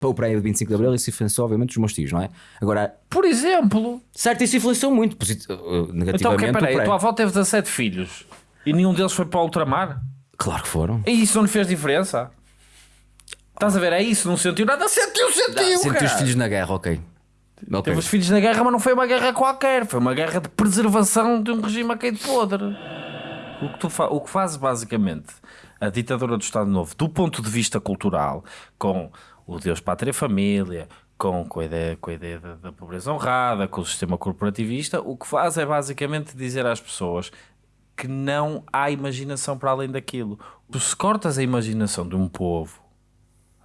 para o prémio de 25 de Abril, isso influenciou obviamente os meus tios, não é? Agora, Por exemplo. certo, isso influenciou muito posit- uh, Então, negativamente. que, o peraí, a tua avó teve 17 filhos e nenhum deles foi para o ultramar? Claro que foram. E isso não lhe fez diferença? Estás a ver? É isso, não sentiu nada. Sentiu, sentiu, Senti cara. os filhos na guerra, ok. Ok. Teve os filhos na guerra, mas não foi uma guerra qualquer. Foi uma guerra de preservação de um regime a quem de podre. O que, tu fa o que fazes basicamente a ditadura do Estado Novo, do ponto de vista cultural, com o Deus, Pátria Família, com, com a ideia, com a ideia da, da pobreza honrada, com o sistema corporativista, o que faz é basicamente dizer às pessoas que não há imaginação para além daquilo. Tu se cortas a imaginação de um povo,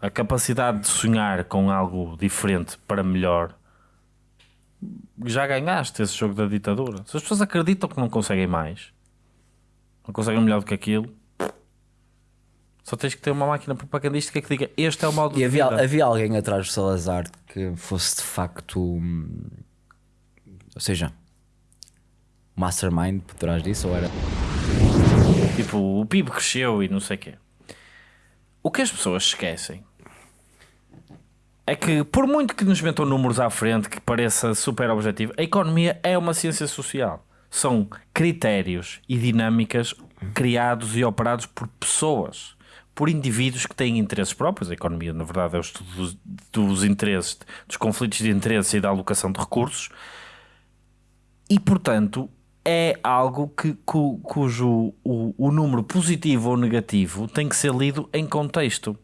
a capacidade de sonhar com algo diferente para melhor, já ganhaste esse jogo da ditadura. Se as pessoas acreditam que não conseguem mais, não conseguem melhor do que aquilo, só tens que ter uma máquina propagandística que diga este é o modo E de havia, havia alguém atrás do Salazar que fosse de facto. hum, Ou seja, mastermind por trás disso? Ou era. Tipo, o PIB cresceu e não sei o quê. O que as pessoas esquecem é que, por muito que nos metam números à frente que pareça super objetivo, a economia é uma ciência social. São critérios e dinâmicas criados e operados por pessoas, por indivíduos que têm interesses próprios. A economia, na verdade, é o estudo dos, dos interesses, dos conflitos de interesse e da alocação de recursos. E, portanto, é algo que, cu- cujo o, o número positivo ou negativo tem que ser lido em contexto.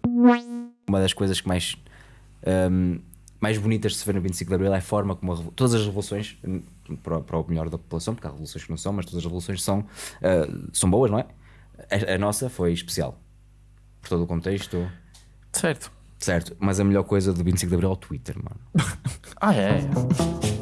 Uma das coisas que mais. hum, mais bonitas de se ver no 25 de Abril é a forma como a todas as revoluções, hum, para, para o melhor da população, porque há revoluções que não são, mas todas as revoluções são, ah, são boas, não é? A, a nossa foi especial. Por todo o contexto, Certo. certo. Mas a melhor coisa do 25 de Abril é o Twitter, mano. Ah, é?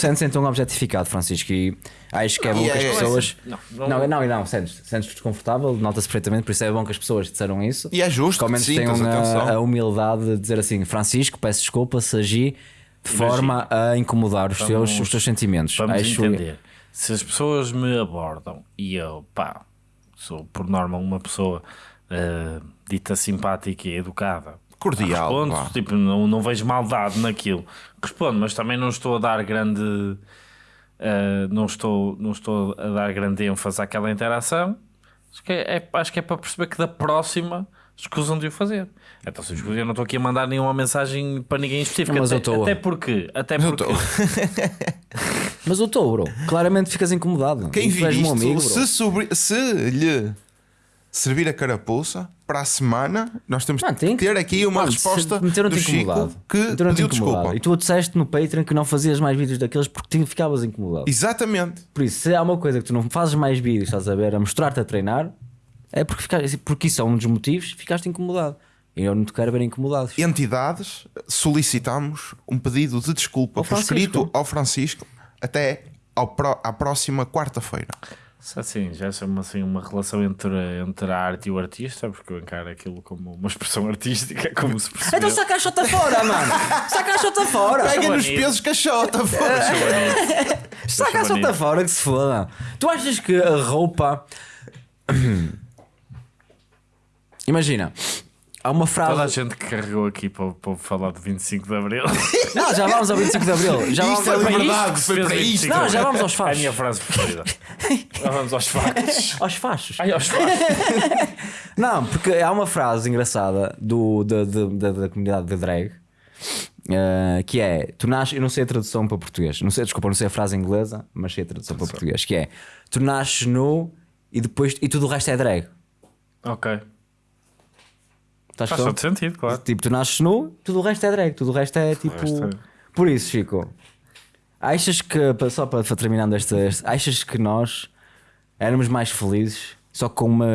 Sentes então objetificado, Francisco, e acho que é bom que as é- pessoas. Não, Não, não- não, não, sentes, sentes desconfortável, nota-se perfeitamente, por isso é bom que as pessoas disseram isso. E é justo que ao menos tenham a, a humildade de dizer assim: Francisco, peço desculpa se agi de forma a incomodar os, teus, os teus sentimentos. Vamos Acho- entender. Se as pessoas me abordam e eu, pá, sou por norma uma pessoa eh, dita simpática e educada. Cordial, Respondo, vá. tipo, não, não vejo maldade naquilo. Respondo, mas também não estou a dar grande. eh, não, estou, não estou a dar grande ênfase àquela interação. Acho que é, é- acho que é para perceber que da próxima escusam de o fazer. Então, se eu não estou aqui a mandar nenhuma mensagem para ninguém específico. Mas eu até, estou. até porque. Até Eu porque Mas eu estou, bro. Claramente ficas incomodado. Quem isto, meu amigo, bro. se, sobre- se lhe servir a carapuça, para a semana nós temos Não, tem que ter aqui uma Mano, resposta do Chico incomodado. que pediu desculpa. E tu disseste no Patreon que não fazias mais vídeos daqueles porque te ficavas incomodado. Exatamente. Por isso, se há uma coisa que tu não fazes mais vídeos, estás a ver, a mostrar-te a treinar, é porque, ficaste, porque isso é um dos motivos, ficaste incomodado. E eu não te quero ver incomodado. Entidades, solicitamos um pedido de desculpa por escrito ao Francisco até ao pró- à próxima quarta-feira. Assim, já chama assim uma relação entre, entre a arte e o artista, porque eu encaro aquilo como uma expressão artística, como se percebeu. Então saca a chota fora, mano! Saca a chota fora! Pega nos pesos caixota, Saca a chota fora que se foda! Tu achas que a roupa. Imagina, há uma Toda a frase. gente que carregou aqui para, para falar de 25 de Abril. Não, já vamos ao 25 de Abril. Já vamos Isto é ao... liberdade, que se foi para 25 isto. de Não, Abril. já vamos aos É a fachos. minha frase preferida. Já vamos aos fachos. aos fachos. Ai, aos fachos. Não, porque há uma frase engraçada do, da, da, da, da comunidade de drag eh, que é: Tu nasces, eu não sei a tradução para português, não sei, desculpa, não sei a frase inglesa, mas sei a tradução para português, que é: Tu nasces nu e depois e tudo o resto é drag. Ok. Estás Faz todo sentido, claro. Tipo, tu nasces nu, tudo o resto é drag, tudo o resto é tipo. resto é- Por isso, Chico, achas que, só para, terminando este, este- achas que nós éramos mais felizes só com uma.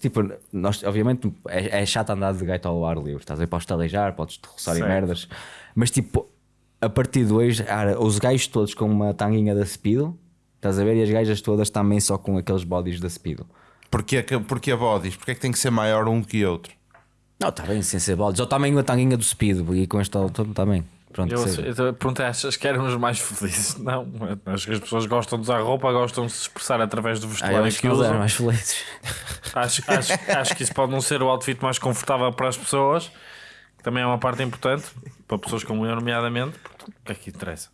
Tipo, nós, obviamente, é, é chato andar de gaito ao ar livre, estás aí para estalejar, podes te roçar em Certo. merdas, mas tipo, a partir de hoje, cara, os gajos todos com uma tanguinha da Speedo, estás a ver, e as gajas todas também só com aqueles bodies da Speedo. Porquê, porquê bodies? Porquê é que tem que ser maior um que outro? Não, está bem, sem ser bolas. Ou também a tanguinha do Speed e com este está bem. Pronto, Eu, eu perguntei, achas que éramos mais felizes? Não, acho que as pessoas gostam de usar roupa, gostam de se expressar através do Ah, vestuário acho que usam. mais felizes. Acho, acho, acho que isso pode não ser o outfit mais confortável para as pessoas, que também é uma parte importante, para pessoas como eu, nomeadamente. O que é que interessa?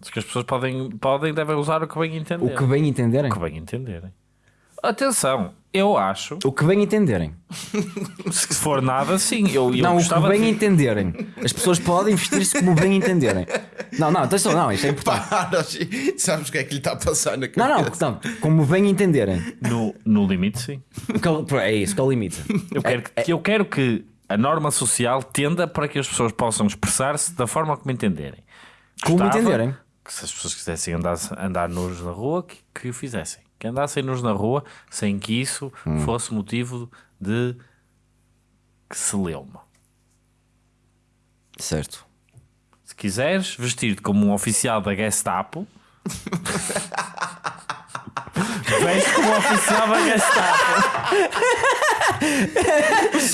Acho que as pessoas podem, podem devem usar o que bem entenderem. O que bem entenderem. O que bem entenderem. Atenção, eu acho, O que bem entenderem. se for nada, sim. Eu, eu não, o que bem de... entenderem. As pessoas podem vestir-se como bem entenderem. Não, não, atenção, não, isto é importante. Para, sabes o que é que lhe está a passar na Não, cabeça? não, não, como bem entenderem. no, no limite, sim. É- É isso que é o limite. Eu quero, que, eu quero que a norma social tenda para que as pessoas possam expressar-se da forma como entenderem. Como Gostava entenderem. Que se as pessoas quisessem andar, andar nus na rua, que, que o fizessem. Que andassem nus na rua sem que isso Hum. fosse motivo de que se leuma. Certo. Se quiseres vestir-te como um oficial da Gestapo, veste como oficial da Gestapo.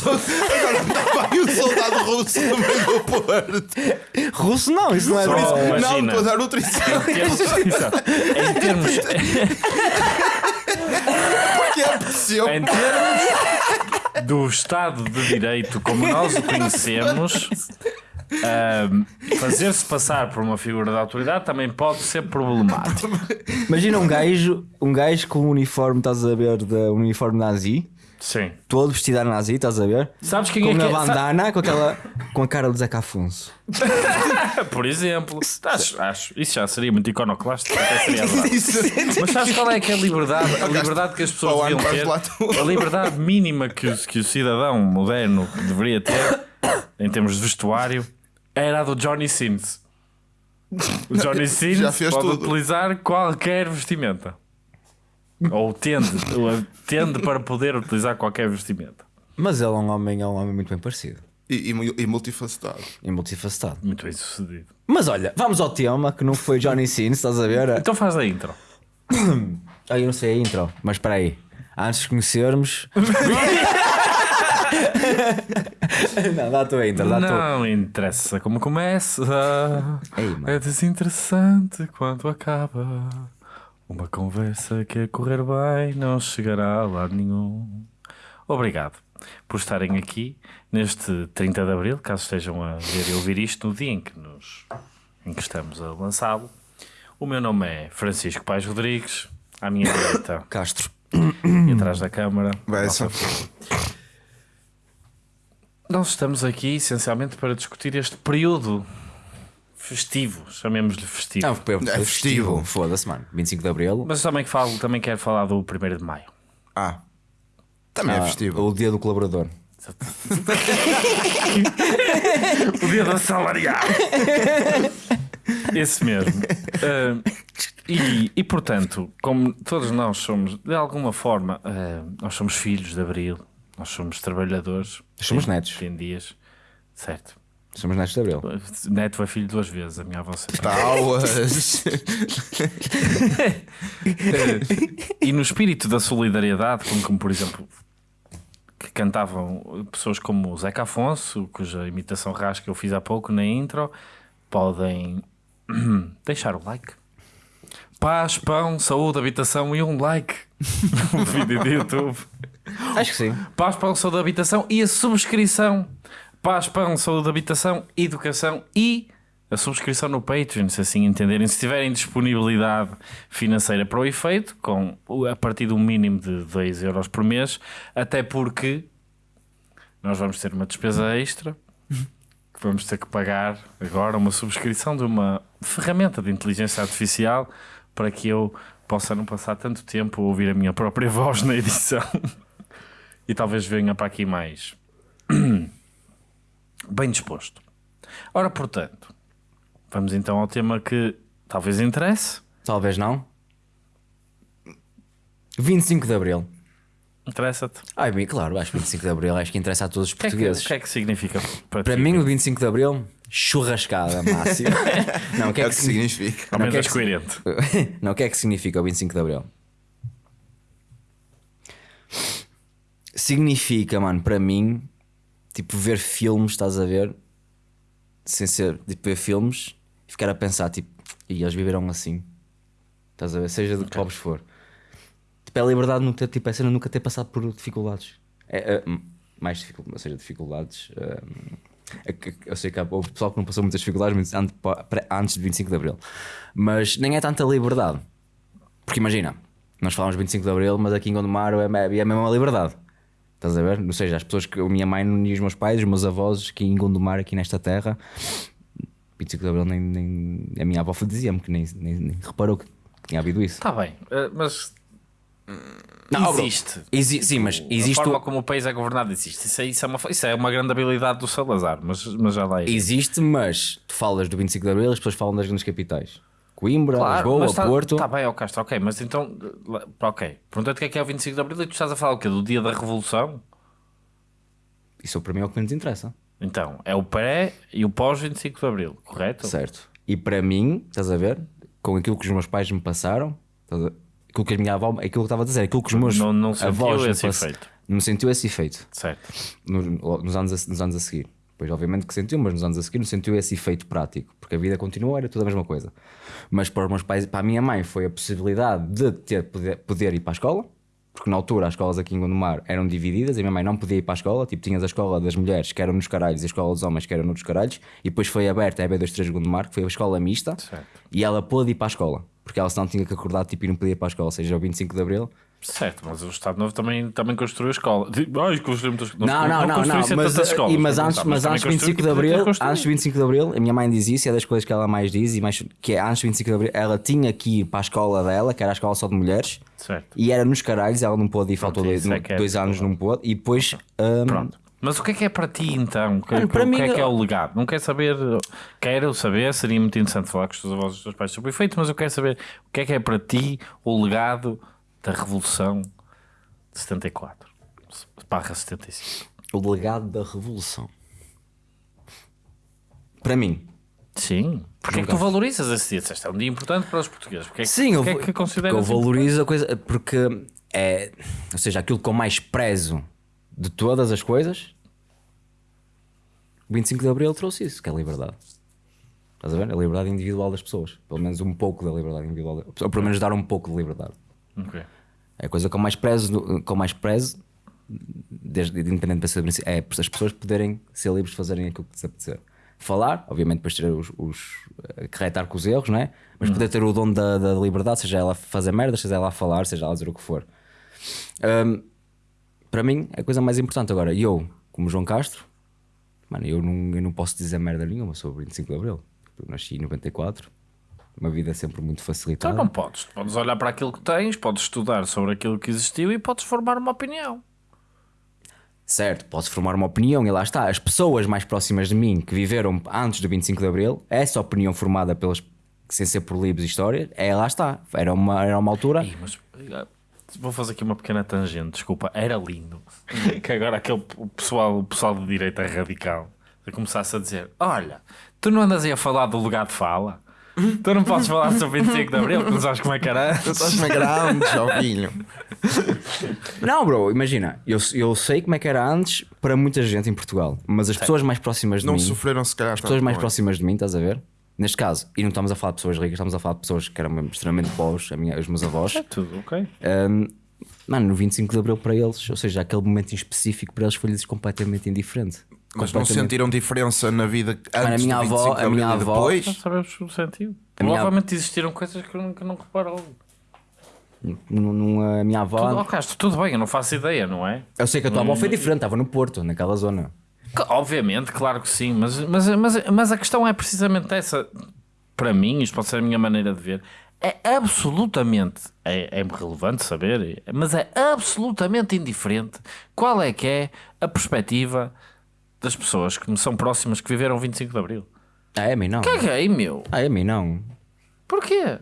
Agora estava aí o soldado russo no meio do Porto. Russo não, isso não é russo. Não, imagina. estou a dar outro exemplo. Em termos, em termos, Que é possível. Em termos do Estado de Direito como nós o conhecemos, ahm, fazer-se passar por uma figura de autoridade também pode ser problemático. Imagina um gajo, um gajo com um uniforme, estás a ver, de um uniforme nazi, Sim. todo vestido a nazi, estás a ver? Sabes quem Com é que é? Sa- bandana, com aquela com a cara de Zeca Afonso. Por exemplo, acho, acho, isso já seria muito iconoclástico. Até seria. Mas sabes qual é que é a liberdade? A liberdade que as pessoas deviam ter. A liberdade mínima que o, que o cidadão moderno deveria ter, em termos de vestuário, era a do Johnny Sins. O Johnny Sins Já fez pode tudo. utilizar qualquer vestimenta. Ou tende, ou tende para poder utilizar qualquer vestimenta. Mas ele é um homem, é um homem muito bem parecido. E, e, e multifacetado. E multifacetado. Muito bem sucedido. Mas olha, vamos ao tema que não foi Johnny Sins, estás a ver? Então faz a intro. Ah, eu não sei a intro, mas espera aí. Antes de conhecermos. não, dá a tua intro, dá a tua. Não interessa como começa. Ei, é desinteressante quando acaba. Uma conversa que a correr bem não chegará a lado nenhum. Obrigado por estarem aqui neste 30 de Abril, caso estejam a ver e ouvir isto no dia em que, nos, em que estamos a lançá-lo. O meu nome é Francisco Pais Rodrigues, à minha direita Castro. e atrás da câmara. Bessa. nossa Nós estamos aqui essencialmente para discutir este período festivo, chamemos-lhe festivo. Não, foi É festivo. festivo. Foda-se, mano. 25 de Abril. Mas também, falo, também quero falar do 1 de Maio. Ah. Também é Ah, festível. O dia do colaborador. O dia do assalariado. Esse mesmo. Ah, e, e, portanto, como todos nós somos, de alguma forma, ah, nós somos filhos de Abril, nós somos trabalhadores. Somos Tem- netos. Tem dias. Certo. Somos netos de Abril. Neto é filho duas vezes, a minha avó sempre. Tauas. E no espírito da solidariedade, como, como, por exemplo, que cantavam pessoas como o Zeca Afonso, cuja imitação rasca eu fiz há pouco na intro, podem deixar o like. Paz, pão, saúde, habitação e um like no vídeo do YouTube. Acho que sim. Paz, pão, saúde, habitação e a subscrição. Paz, pão, saúde, habitação, educação e a subscrição no Patreon, se assim entenderem. Se tiverem disponibilidade financeira para o efeito, com a partir de um mínimo de 2 euros por mês, até porque nós vamos ter uma despesa extra que vamos ter que pagar agora uma subscrição de uma ferramenta de inteligência artificial para que eu possa não passar tanto tempo a ouvir a minha própria voz na edição e talvez venha para aqui mais bem disposto. Ora, portanto, vamos então ao tema que talvez interesse. Talvez não. 25 de Abril. Interessa-te? Ai, bem, claro, acho que 25 de Abril acho que interessa a todos os O que, é que, portugueses. o que é que significa para, Para ti? mim, o 25 de Abril, churrascada máxima. não, o que É é que, que significa? Ao menos que é és que- coerente. não, o que é que significa o 25 de Abril? Significa, mano, para mim, tipo, ver filmes, estás a ver? Sem ser, tipo, ver filmes e ficar a pensar, tipo, e eles viveram assim. Estás a ver? Seja de que pobres for. Tipo, é a liberdade ter, tipo, é cena de nunca ter passado por dificuldades. É, é, mais dificuldades, ou seja, dificuldades. hum, é eu sei que há houve pessoal que não passou muitas dificuldades antes de 25 de Abril. Mas nem é tanta liberdade. Porque imagina, nós falamos 25 de Abril, mas aqui em Gondomar é, é a mesma liberdade. Estás a ver? Ou seja, as pessoas que a minha mãe e os meus pais, os meus avós aqui em Gondomar, aqui nesta terra, 25 de Abril, nem, nem- a minha avó dizia-me que nem, nem, nem reparou que tinha havido isso. Está bem, eh, mas Não, existe. exi- sim, mas existe, A forma o- como o país é governado existe. Isso é, isso é, uma, isso é uma grande habilidade do Salazar, mas, mas já lá é. existe, mas tu falas do 25 de Abril, as pessoas falam das grandes capitais. Coimbra, Lisboa, mas tá- Porto. Está bem, ó Castro, ok, mas então, ok. Perguntei-te o que é que é o 25 de Abril e tu estás a falar o quê? Do dia da Revolução? Isso para mim é o que menos interessa. Então, é o pré e o pós 25 de Abril, correto? Certo. E para mim, estás a ver? Com aquilo que os meus pais me passaram, aquilo que a minha avó, aquilo que eu estava a dizer, aquilo que os meus Não- não sentiu avós me esse pass- efeito. Não sentiu esse efeito Certo. no- nos, anos a, nos anos a seguir. Pois, obviamente que sentiu, mas nos anos a seguir não sentiu esse efeito prático, porque a vida continuou, era tudo a mesma coisa. Mas para os meus pais, para a minha mãe, foi a possibilidade de ter, poder, poder ir para a escola, porque na altura as escolas aqui em Gondomar eram divididas, e a minha mãe não podia ir para a escola, tipo, tinhas a escola das mulheres que eram nos caralhos e a escola dos homens que eram nos caralhos, e depois foi aberta a EB23 Gondomar, que foi a escola mista, Certo. e ela pôde ir para a escola, porque ela senão tinha que acordar tipo, e não podia ir para a escola, ou seja, o 25 de Abril. Certo, mas o Estado Novo também, também construiu a escola. Ai, construiu muitas Não, não, não, não, construiu mas, escolas, e- mas não, antes, mas antes de construiu 25 de que Abril, antes de 25 de Abril, a minha mãe diz isso, é das coisas que ela mais diz, e mais, que é antes de 25 de Abril, ela tinha que ir para a escola dela, que era a escola só de mulheres, Certo. e era nos caralhos, ela não pôde ir, faltou dois, é que é dois anos, não pôde, e depois. hum, Pronto. Mas o que é que é para ti então? O que, Mano, para o que mim, é que é o legado? Não quero saber, quero saber, seria muito interessante falar com os teus avós e os teus pais sobre o efeito, mas eu quero saber o que é que é para ti o legado da Revolução de 74 barra 75. o legado da Revolução. Para mim. Sim. Porque é que tu valorizas esse dia? Disseste, é um dia importante para os portugueses. Porque é que, Sim, eu, é que consideras eu importante? valorizo a coisa porque é, ou seja, aquilo que eu mais prezo de todas as coisas, o 25 de Abril trouxe isso, que é a liberdade. Estás a ver? A liberdade individual das pessoas. Pelo menos um pouco da liberdade individual. Ou pelo menos dar um pouco de liberdade. Ok. É a coisa que eu mais prezo, que eu mais prezo desde, independente de ser é as pessoas poderem ser livres de fazerem aquilo que lhes apetecer. Falar, obviamente, depois ter os, os acarretar com os erros, não é? Mas poder ter o dom da, da liberdade, seja ela fazer merda, seja ela falar, seja ela dizer o que for. Hum, para mim, é a coisa mais importante. Agora, eu, como João Castro, mano, eu não, eu não posso dizer merda nenhuma sobre o 25 de Abril. Eu nasci em 94, uma vida sempre muito facilitada. Então não podes. Podes olhar para aquilo que tens, podes estudar sobre aquilo que existiu e podes formar uma opinião. Certo, posso formar uma opinião e lá está. As pessoas mais próximas de mim que viveram antes do 25 de Abril, essa opinião formada pelas sem ser por livros e história, é lá está. Era uma, era uma altura. Ih, mas eh, vou fazer aqui uma pequena tangente, desculpa, era lindo que agora aquele o pessoal, o pessoal de direita radical começasse a dizer: Olha, tu não andas aí a falar do lugar de fala? Tu não podes falar sobre 25 de Abril, que não sabes como é que era. Tu estás na grande, Jovinho. Não, bro, imagina, eu, eu sei como é que era antes para muita gente em Portugal, mas as pessoas mais próximas de Não mim. sofreram se calhar as pessoas mais próximas de mim, estás a ver? Neste caso, e não estamos a falar de pessoas ricas, estamos a falar de pessoas que eram extremamente pobres, a minha, os meus avós. É tudo, ok. Um, mano, no 25 de Abril para eles, ou seja, aquele momento em específico para eles foi-lhes completamente indiferente. Mas não sentiram diferença na vida antes a minha do 25 avó- de a minha e avó- depois? Não sabemos o sentido. A minha- Provavelmente existiram coisas que eu nunca não reparo. A minha avó. Tudo, oh, Castro, tudo bem, eu não faço ideia, não é? Eu sei que a tua avó foi diferente, estava no Porto, naquela zona. Que, Obviamente, claro que sim, mas, mas, mas, mas a questão é precisamente essa. Para mim, isto pode ser a minha maneira de ver, é absolutamente, é, é relevante saber, mas é absolutamente indiferente qual é que é a perspectiva das pessoas que me são próximas que viveram 25 de Abril. Ah, é a mim não. Caguei, meu. Ah, é a mim não. Porquê?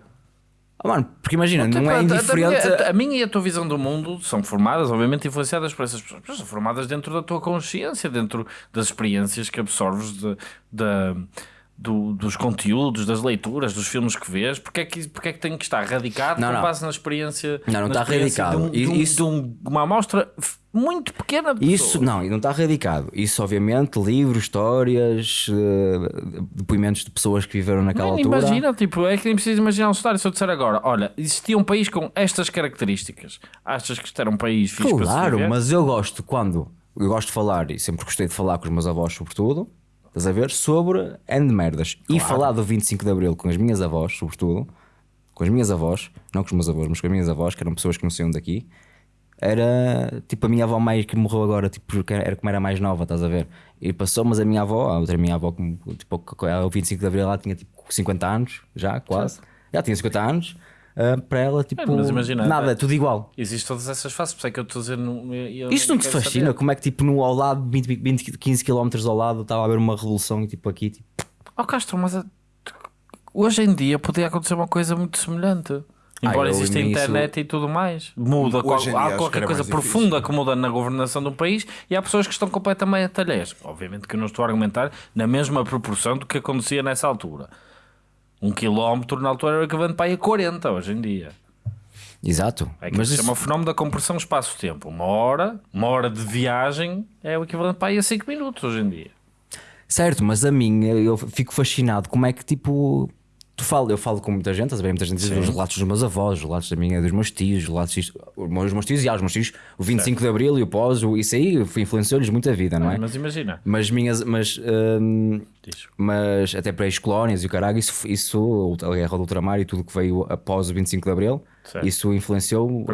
Ah, mano, porque imagina, não é Tipo, a- a- indiferente. A, minha, e a tua visão do mundo são formadas, obviamente, influenciadas por essas pessoas, mas são formadas dentro da tua consciência, dentro das experiências que absorves de, da- do- dos conteúdos, das leituras, dos filmes que vês, porque é que, porque é que tem que estar radicado Não, com não. base na experiência, Não, não está radicado. de, um- de um- Isso- de um- uma amostra muito pequena de Isso pessoas. não, e não está radicado. Isso, obviamente, livros, histórias, eh, depoimentos de pessoas que viveram naquela Mano, altura. imagina, tipo, é que nem preciso imaginar um cenário. Se eu disser agora, olha, existia um país com estas características, achas que isto era um país fixe Claro, mas eu gosto quando. Eu gosto de falar, e sempre gostei de falar com os meus avós, sobretudo, estás a ver? Sobre N merdas. E falar do 25 de Abril com as minhas avós, sobretudo, com as minhas avós, não com os meus avós, mas com as minhas avós, que eram pessoas que não saíam daqui, era tipo a minha avó mais que morreu agora, tipo, porque era como era mais nova, estás a ver? E passou, mas a minha avó, a outra minha avó, como, tipo, o 25 de Abril, ela tinha tipo 50 anos, já quase. Já tinha 50 anos. Ah, para ela, tipo, mas imagina, nada, é- tudo igual. Existem todas essas fases, por isso é que eu estou a dizer. Não, eu Isto não te fascina? saber. Como é que tipo no, ao lado, 20, 20, 15 km ao lado, estava a haver uma revolução e tipo aqui, tipo, Oh Castro, mas a- hoje em dia podia acontecer uma coisa muito semelhante. Ah, Embora exista a internet e tudo mais, muda. qual- há qualquer coisa mais difícil. profunda que muda na governação de um país e há pessoas que estão completamente alheias. Obviamente que eu não estou a argumentar na mesma proporção do que acontecia nessa altura. Um quilómetro na altura era o equivalente para aí a 40 hoje em dia. exato. É que Mas se isso, chama fenómeno da compressão espaço-tempo. Uma hora, uma hora de viagem é o equivalente para aí a 5 minutos hoje em dia. certo, mas a mim eu fico fascinado como é que tipo. Tu falo, eu falo com muita gente, estás a ver? Muita gente diz os relatos dos meus avós, os relatos da minha, dos meus tios, os relatos disto, os meus, os meus tios e ah, os meus tios, o 25 de Abril e o pós, o- isso aí influenciou-lhes muito a vida, não é? Mas imagina. Mas minhas, mas, hum, mas até para as colónias e o caralho, isso, isso a guerra do ultramar e tudo que veio após o 25 de Abril, Certo. isso influenciou uh,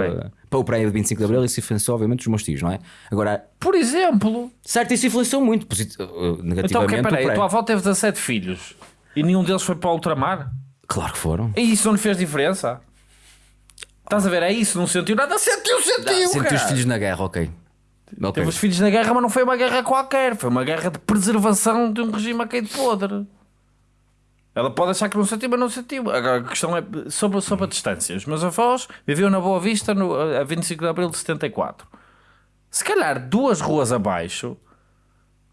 para o pré do 25 de Abril, isso influenciou obviamente os meus tios, não é? Agora, Por exemplo, certo, isso influenciou muito posit- uh, Então, negativamente. ok, peraí, a tua avó teve 17 filhos e nenhum deles foi para o ultramar? Claro que foram. E isso não lhe fez diferença? Estás a ver? É isso, não sentiu nada? Sentiu, sentiu, Senti cara. os filhos na guerra, ok. Ok. Teve os filhos na guerra, mas não foi uma guerra qualquer. Foi uma guerra de preservação de um regime a quem de podre. Ela pode achar que não sentiu, mas não sentiu. Agora, a questão é sobre, sobre a distância. Os meus avós viviam na Boa Vista no, a 25 de abril de 74. Se calhar duas ruas abaixo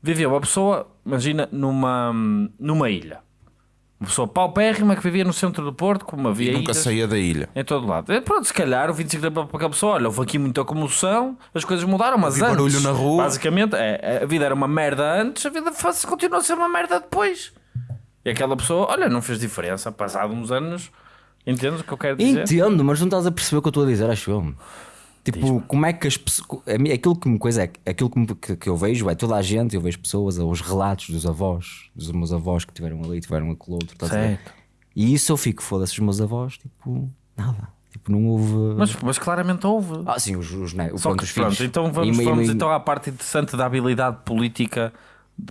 vivia uma pessoa, imagina, numa, numa ilha. Uma pessoa paupérrima que vivia no centro do Porto, como havia E nunca ilhas saía da ilha. em todo lado. É, pronto, se calhar o 25 de abril para aquela pessoa, olha, houve aqui muita comoção, as coisas mudaram, mas Ouvi antes, barulho na rua. basicamente, é, a vida era uma merda antes, a vida faz- continua a ser uma merda depois. E aquela pessoa, olha, não fez diferença, passado uns anos, entendes o que eu quero dizer? Entendo, mas não estás a perceber o que eu estou a dizer, acho eu. Tipo, como é que as pessoas. Aquilo que me coisa é aquilo que, me- que, que eu vejo é toda a gente, eu vejo pessoas, os relatos dos avós, dos meus avós que tiveram ali, tiveram aquele outro, ver? Certo. E isso eu fico, foda-se, os meus avós, tipo, nada. Tipo, não houve. Mas, mas claramente houve. Ah, sim, os, os, né, Só pronto, que, pronto, então vamos, E- vamos e- então à parte interessante da habilidade política,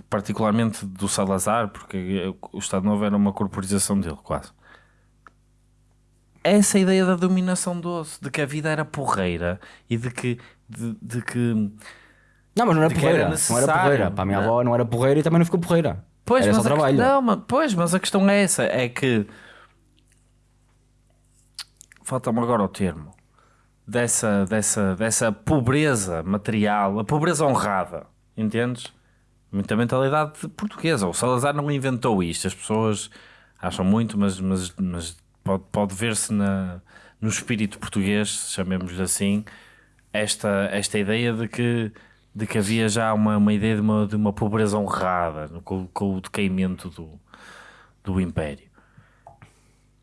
particularmente do Salazar, porque o Estado Novo era uma corporização dele, quase. Essa ideia da dominação doce, de que a vida era porreira e de que. De, de que Não, mas não era que era porreira. Não era porreira. Para a minha não. avó não era porreira e também não ficou porreira. Pois, era mas só trabalho. que- Não, mas, pois, mas a questão é essa: é que falta-me agora o termo dessa, dessa, dessa pobreza material, a pobreza honrada, entendes? Muita mentalidade portuguesa. O Salazar não inventou isto, as pessoas acham muito, mas, mas, mas pode, pode ver-se no espírito português, chamemos-lhe assim, esta, esta ideia de que, de que havia já uma, uma ideia de uma, de uma pobreza honrada com, com o decaimento do, do Império.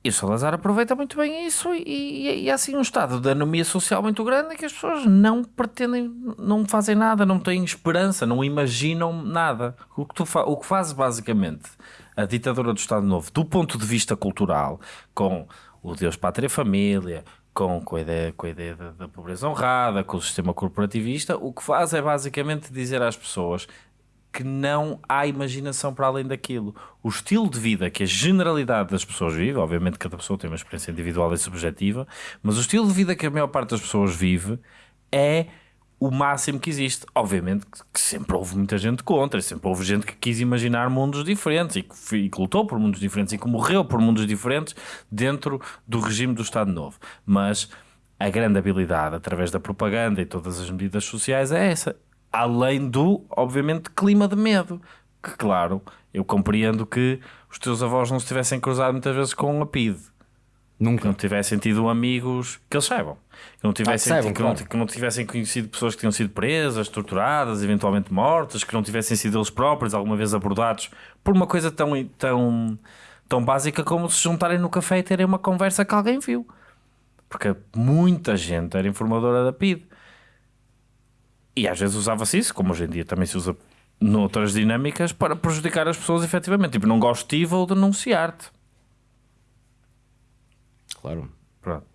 E o Salazar aproveita muito bem isso e, há assim um estado de anomia social muito grande que as pessoas não pretendem, não fazem nada, não têm esperança, não imaginam nada. O que, tu o que faz basicamente a ditadura do Estado Novo, do ponto de vista cultural, com o Deus, Pátria e Família, com, com a ideia, com a ideia da, da pobreza honrada, com o sistema corporativista, o que faz é basicamente dizer às pessoas que não há imaginação para além daquilo. O estilo de vida que a generalidade das pessoas vive, obviamente cada pessoa tem uma experiência individual e subjetiva, mas o estilo de vida que a maior parte das pessoas vive é o máximo que existe. Obviamente que- que sempre houve muita gente contra, sempre houve gente que quis imaginar mundos diferentes e que, e que lutou por mundos diferentes e que morreu por mundos diferentes dentro do regime do Estado Novo. Mas a grande habilidade, através da propaganda e todas as medidas sociais, é essa. Além do, obviamente, clima de medo. que, claro, eu compreendo que os teus avós não se tivessem cruzado muitas vezes com a PIDE. Que Nunca. não tivessem tido amigos que eles saibam. Que não tivessem, Ah, saibam, que, não, claro. que não tivessem conhecido pessoas que tinham sido presas, torturadas, eventualmente mortas, que não tivessem sido eles próprios alguma vez abordados por uma coisa tão, tão, tão básica como se juntarem no café e terem uma conversa que alguém viu. Porque muita gente era informadora da PID. E às vezes usava-se isso, como hoje em dia também se usa noutras dinâmicas, para prejudicar as pessoas efetivamente. Tipo, não gosto de ti, vou denunciar-te. Claro. Pronto.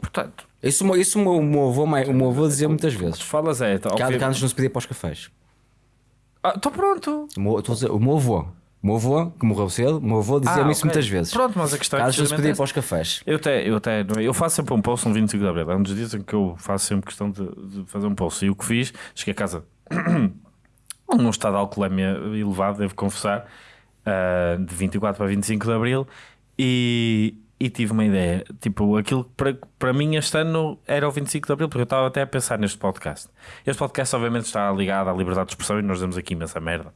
Portanto, Isso, o meu- isso o meu- meu avô, o meu avô dizia muitas vezes. falas é. tá, Que obvi- cá antes não se pedia para os cafés. Ah, Estou pronto. O meu, estou dizer, o meu avô, o meu avô, que morreu cedo, o meu avô dizia-me Ah, isso ok. muitas vezes. Pronto, mas a questão é não se precisamente pedia para os cafés. Eu até, eu até eu faço sempre um post no 25 de Abril. É um dos dias em que eu faço sempre questão de, de fazer um post. E o que fiz, cheguei a casa num estado de alcoolemia elevado, devo confessar, ah, de 24 para 25 de Abril, e, e tive uma ideia. Tipo, aquilo que para, para mim este ano era o 25 de Abril, porque eu estava até a pensar neste podcast. Este podcast, obviamente, está ligado à liberdade de expressão e nós damos aqui imensa merda.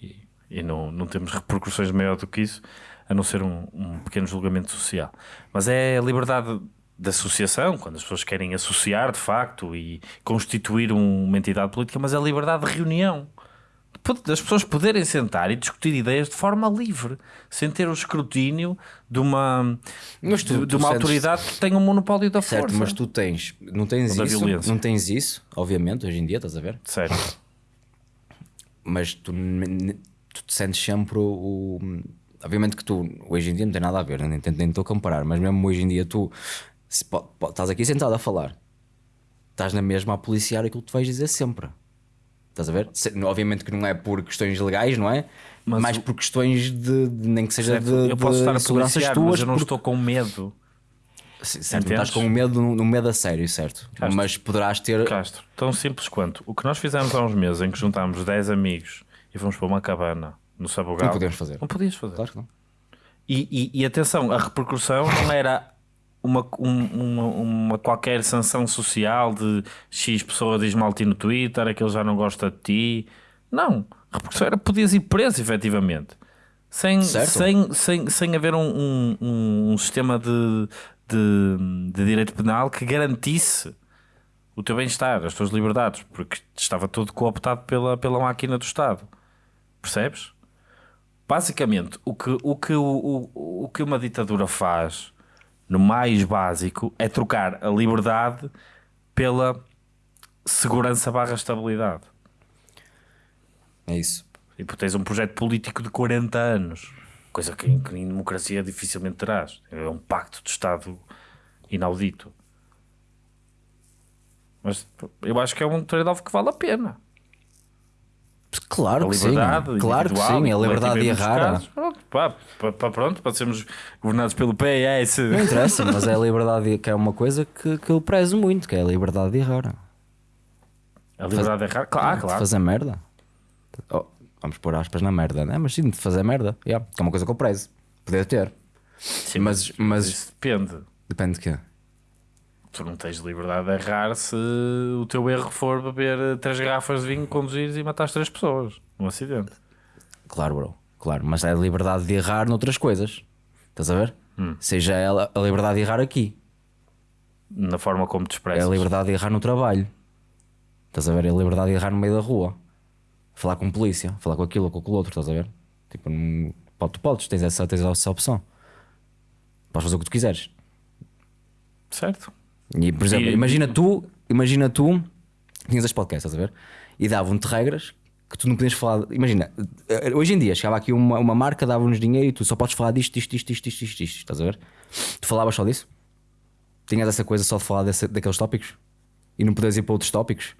E, e não, não temos repercussões maior do que isso, a não ser um, um pequeno julgamento social. Mas é a liberdade de associação, quando as pessoas querem associar de facto e constituir um- uma entidade política, mas é a liberdade de reunião. De- Das pessoas poderem sentar e discutir ideias de forma livre, sem ter o escrutínio de uma, Mas tu- de, de tu uma sentes- autoridade que tem um monopólio da Certo, força. mas tu tens, não tens Ou isso, não tens isso, obviamente, hoje em dia, estás a ver? Certo. Mas tu, tu te sentes sempre o, o- Obviamente que tu, hoje em dia, não tem nada a ver, nem estou a comparar, mas mesmo hoje em dia, tu se estás aqui sentado a falar, estás na mesma a policiar aquilo que tu vais dizer sempre. Estás a ver? Se- obviamente que não é por questões legais, não é? Mas mais o- por questões de, de- nem que seja Certo. de, eu posso estar a seguranças tuas. mas eu não porque- estou com medo. Sim, certo, Entendes? estás com medo, um medo a sério, certo? Castro. Mas poderás ter. Castro, tão simples quanto o que nós fizemos há uns meses em que juntámos 10 amigos e fomos para uma cabana no Sabugal. Não podemos fazer. Não podias fazer. Claro que não. E, e- e atenção, a repercussão não era uma, um- uma, uma qualquer sanção social de X pessoa diz mal ti no Twitter, aquele já não gosta de ti. Não, a repercussão era podias ir preso efetivamente. Sem, Certo. sem, sem, sem haver um, um, um- um sistema de, de, de direito penal que garantisse o teu bem-estar, as tuas liberdades, porque estava tudo cooptado pela, pela máquina do Estado. Percebes? Basicamente, o que, o, que, o, o, o que uma ditadura faz, no mais básico, é trocar a liberdade pela segurança barra estabilidade. É isso. E porque tens um projeto político de 40 anos, coisa que, em- que em democracia dificilmente terás. É um pacto de Estado inaudito. Mas eu acho que é um trade-off que vale a pena. Claro que sim. Claro que sim. A liberdade de errar. Pronto, pá, pronto, para sermos governados pelo PS. Não interessa, mas é a liberdade de, que é uma coisa que, que eu prezo muito, que é a liberdade de errar. A liberdade de errar, claro, De claro. fazer merda. Oh, vamos pôr aspas na merda, né? Mas sim, de fazer merda. Yeah, que é uma coisa que eu prezo. Poder ter. Sim, mas- mas- isso depende. Depende de quê? Tu não tens liberdade de errar se o teu erro for beber três garrafas de vinho, conduzires e matares três pessoas num acidente. Claro, bro. Claro. Mas é a liberdade de errar noutras coisas. Estás a ver? Hum. Seja ela a liberdade de errar aqui. Na forma como te É expressas. a liberdade de errar no trabalho. Estás a ver? É a liberdade de errar no meio da rua. Falar com polícia, falar com aquilo ou com aquilo outro, estás a ver? Tipo, não... tu podes, tens essa, tens essa opção. Podes fazer o que tu quiseres. Certo? E, por exemplo, imagina tu, imagina tu, tinhas este podcast, estás a ver? E davam-te regras que tu não podias falar. Imagina, eh, hoje em dia chegava aqui uma, uma marca, dava-nos dinheiro e tu só podes falar disto, disto, disto, disto, disto, disto, estás a ver? Tu falavas só disso? Tinhas essa coisa só de falar desse- daqueles tópicos? E não podias ir para outros tópicos?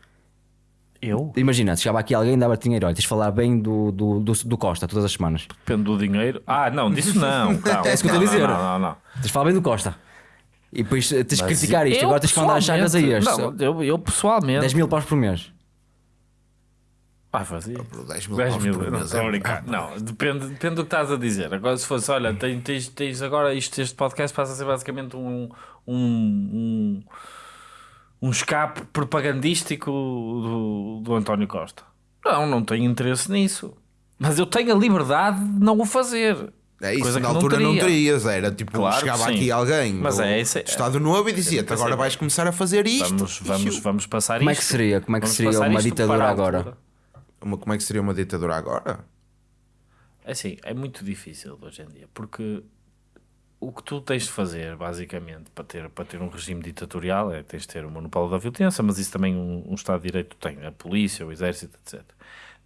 Eu? Imagina, chegava aqui alguém e dava-te dinheiro, olha, tens de falar bem do, do, do, do Costa todas as semanas. Depende do dinheiro. Ah, não, disso não. Calma. É isso que eu estou a dizer. Não, não, não. Tens de falar bem do Costa. E depois eh, tens de criticar isto, eu, agora tens de mandar as chagas a este. Não, eu, eu pessoalmente. 10 mil paus por mês. Ah, fazia. 10 mil 10 paus mil, por não, mês, a é-. Não, depende, depende do que estás a dizer. Agora, se fosse, olha, tens, tens, tens agora isto, este podcast passa a ser basicamente um, um, um, um escape propagandístico do, do António Costa. Não, não tenho interesse nisso. Mas eu tenho a liberdade de não o fazer. É isso, Coisa na não altura não, teria. terias, era tipo, Claro chegava aqui alguém Mas do, é, isso é- do Estado Novo e dizia-te agora vais começar a fazer isto. Vamos, vamos, vamos passar Como é isto. que seria? Como é que Vamos seria uma ditadura agora? Uma- como é que seria uma ditadura agora? É Assim, é muito difícil hoje em dia, porque o que tu tens de fazer, basicamente, para ter, para ter um regime ditatorial é tens de ter o monopólio da violência, mas isso também um, um Estado de Direito tem, a polícia, o exército, etc.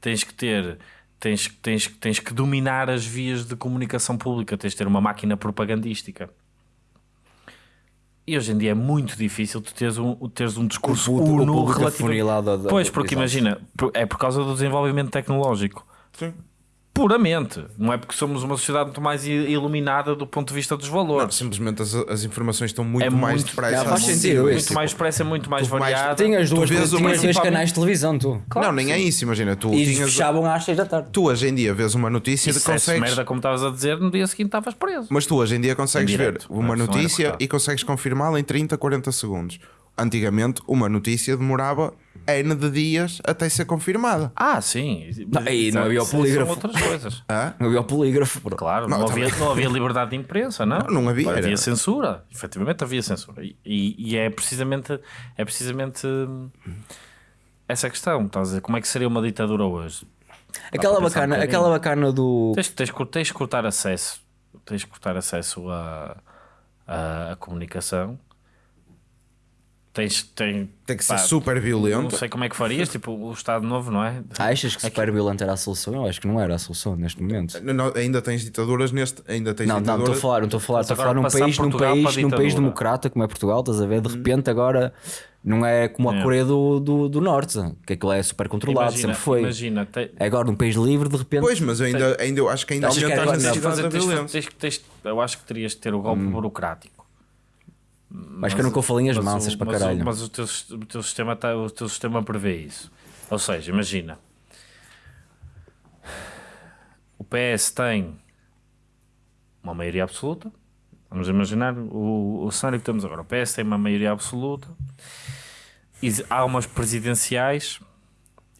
Tens que ter, tens, tens, tens que dominar as vias de comunicação pública, tens de ter uma máquina propagandística. E hoje em dia é muito difícil tu teres um, teres um discurso O pu- o uno público relativo... Pois, porque exato. imagina, é por causa do desenvolvimento tecnológico Sim. Puramente. Não é porque somos uma sociedade muito mais iluminada do ponto de vista dos Não, valores. simplesmente as, as informações estão muito É mais muito- depressa. Não, faz sentido muito mais expressa, é muito mais Tu mais- variada. Tinhas duas, vês tinhas dois canais de televisão, tu. Claro não, nem é sim. isso, imagina, tu E tinhas. fechavam às 6 da tarde. Tu hoje em dia vês uma notícia E de desse consegues. merda, como estavas a dizer, no dia seguinte estavas preso. Mas tu hoje em dia consegues Em ver direto, uma não é? Notícia e consegues confirmá-la em 30, 40 segundos. Antigamente, uma notícia demorava N de dias até ser confirmada. Ah, sim. Não, e não havia o polígrafo. São outras coisas. Hã? Não havia o polígrafo. Claro, Não, não, também. havia, não havia liberdade de imprensa, não? Não, não havia, Havia era- censura. Efetivamente havia censura. E, e- é precisamente, é precisamente hum, essa questão. Estás a dizer, como é que seria uma ditadura hoje? Aquela um bacana, bocadinho. aquela bacana do. Tens, tens, que- tens que cortar acesso. Tens que cortar acesso à, à, à comunicação. Tens, tem, Tem que pá, ser super Não violento. sei como é que farias, tipo o Estado Novo, não é? Achas que super violento era a solução? Eu acho que não era a solução neste momento. Não, não, ainda tens ditaduras neste. Ainda tens Não, não, estou a ditaduras. falar, não estou a falar, estou a falar num país, num país, num país democrata como é Portugal, estás a ver? De repente agora não é como a É. Coreia do, do, do Norte, que aquilo é super controlado, Imagina, sempre foi. imagina te- É Agora num país livre, de repente. Pois, mas eu ainda, ainda eu acho que ainda aumenta era a necessidade fazer- da violência. tens- tens- eu acho que terias de ter o golpe Hum. burocrático. Mas que eu linhas Mas o- mansas para mas o- caralho. Mas o teu, o teu sistema tá, o teu sistema prevê isso. Ou seja, imagina. O PS tem uma maioria absoluta. Vamos imaginar o, o cenário que temos agora. O PS tem uma maioria absoluta. E há umas presidenciais.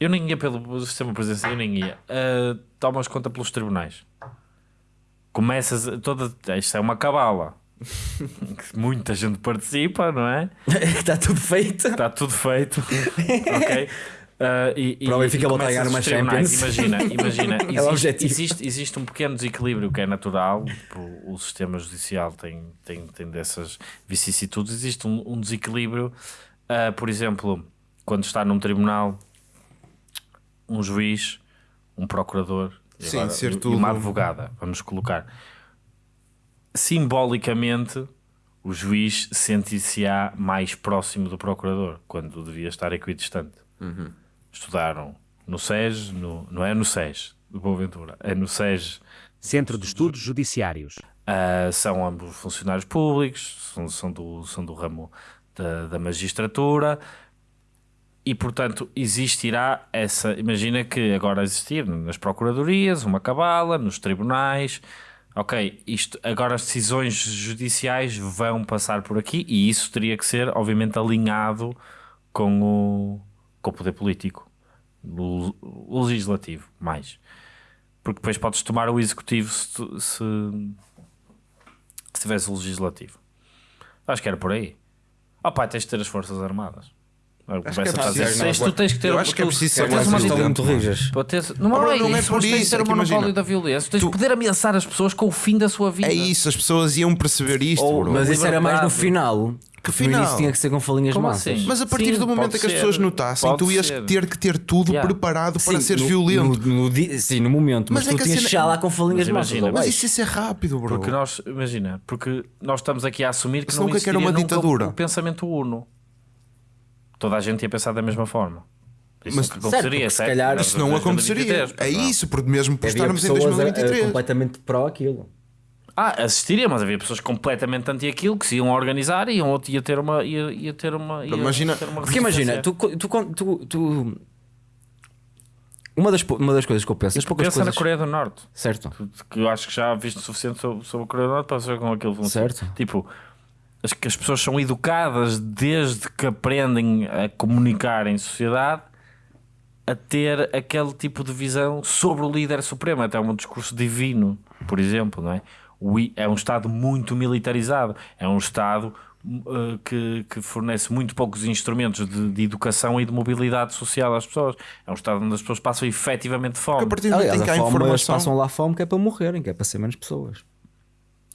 Eu nem ia pelo sistema presidencial, eu nem ia. Uh, tomas conta pelos tribunais. Começas a- toda. Isto é uma cabala. Muita gente participa, não é? Está tudo feito. Está tudo feito. ok? Uh, e, Para o Benfica voltar a ganhar uma. Champions. Imagina, imagina. É o existe, objetivo. existe, existe um pequeno desequilíbrio que é natural. tipo, O, sistema judicial tem, tem, tem dessas vicissitudes. Existe um, um desequilíbrio, uh, por exemplo, quando está num tribunal, um juiz, um procurador e, Sim, agora- e uma advogada, vamos colocar. Simbolicamente, o juiz sente-se-á mais próximo do procurador, quando devia estar equidistante. Estudaram no SES, no, não é no SES de Boaventura, é no SES. Centro de Estudos Judiciários. Ah, são ambos funcionários públicos, são, são, do, são do ramo da, da magistratura e, portanto, existirá essa. Imagina que agora existir nas procuradorias, uma cabala, nos tribunais. Ok, isto, agora as decisões judiciais vão passar por aqui e isso teria que ser, obviamente, alinhado com o, com o poder político, o, o legislativo, mais. Porque depois podes tomar o executivo se, se, se tivesse o legislativo. Acho que era por aí. Oh pá, tens de ter as Forças Armadas. Acho que é a preciso tens- tu tens que ter eu acho que é tu- preciso tu ser tens mais uma. Estão muito rijas. Para ter- não, é, não é isso, por tens isso, ter é o monopólio imagina, da violência. Tens de poder ameaçar as pessoas com o fim da sua vida. É isso, as pessoas iam perceber isto, Ou- mas isso era mais no final. Que No final? início tinha que ser com falinhas Como mansas. assim? Mas a partir Sim, do momento em que as ser. pessoas notassem, Pode tu ias ser. ter que ter tudo Yeah. preparado para Sim, seres no- violento. No, no sim, no momento. Mas, Mas é tu que a tinhas cena- lá com falinhas Mas imagina, Mas isso ser rápido, bro. Porque nós, imagina, porque nós estamos aqui a assumir que Isso não existiria uma nunca ditadura. o pensamento uno. Toda a gente ia pensar da mesma forma. Isso Mas- nunca Certo, se calhar- Isso não aconteceria. 2023, É isso, porque mesmo por estarmos em pessoas a- a- 2023. completamente pró aquilo. Ah, assistiria, mas havia pessoas completamente anti aquilo que se iam organizar e iam, ia ter uma. Ia, ia ter uma ia Imagina- ter uma Porque imagina, tu, tu, tu, tu- uma, das, uma das coisas que eu penso, as poucas Pensa coisas. na Coreia do Norte. Certo. que eu acho que já viste o suficiente sobre, sobre a Coreia do Norte para saber como aquilo funciona. Certo. Tipo, as, que as pessoas são educadas desde que aprendem a comunicar em sociedade a ter aquele tipo de visão sobre o líder supremo, até um discurso divino, por exemplo, não é? É um Estado muito militarizado, é um Estado uh, que, que fornece muito poucos instrumentos de, de educação e de mobilidade social às pessoas. É um Estado onde as pessoas passam efetivamente A fome. partir do momento Aliás, em que a há informação. passam lá fome que é para morrerem, que é para ser menos pessoas.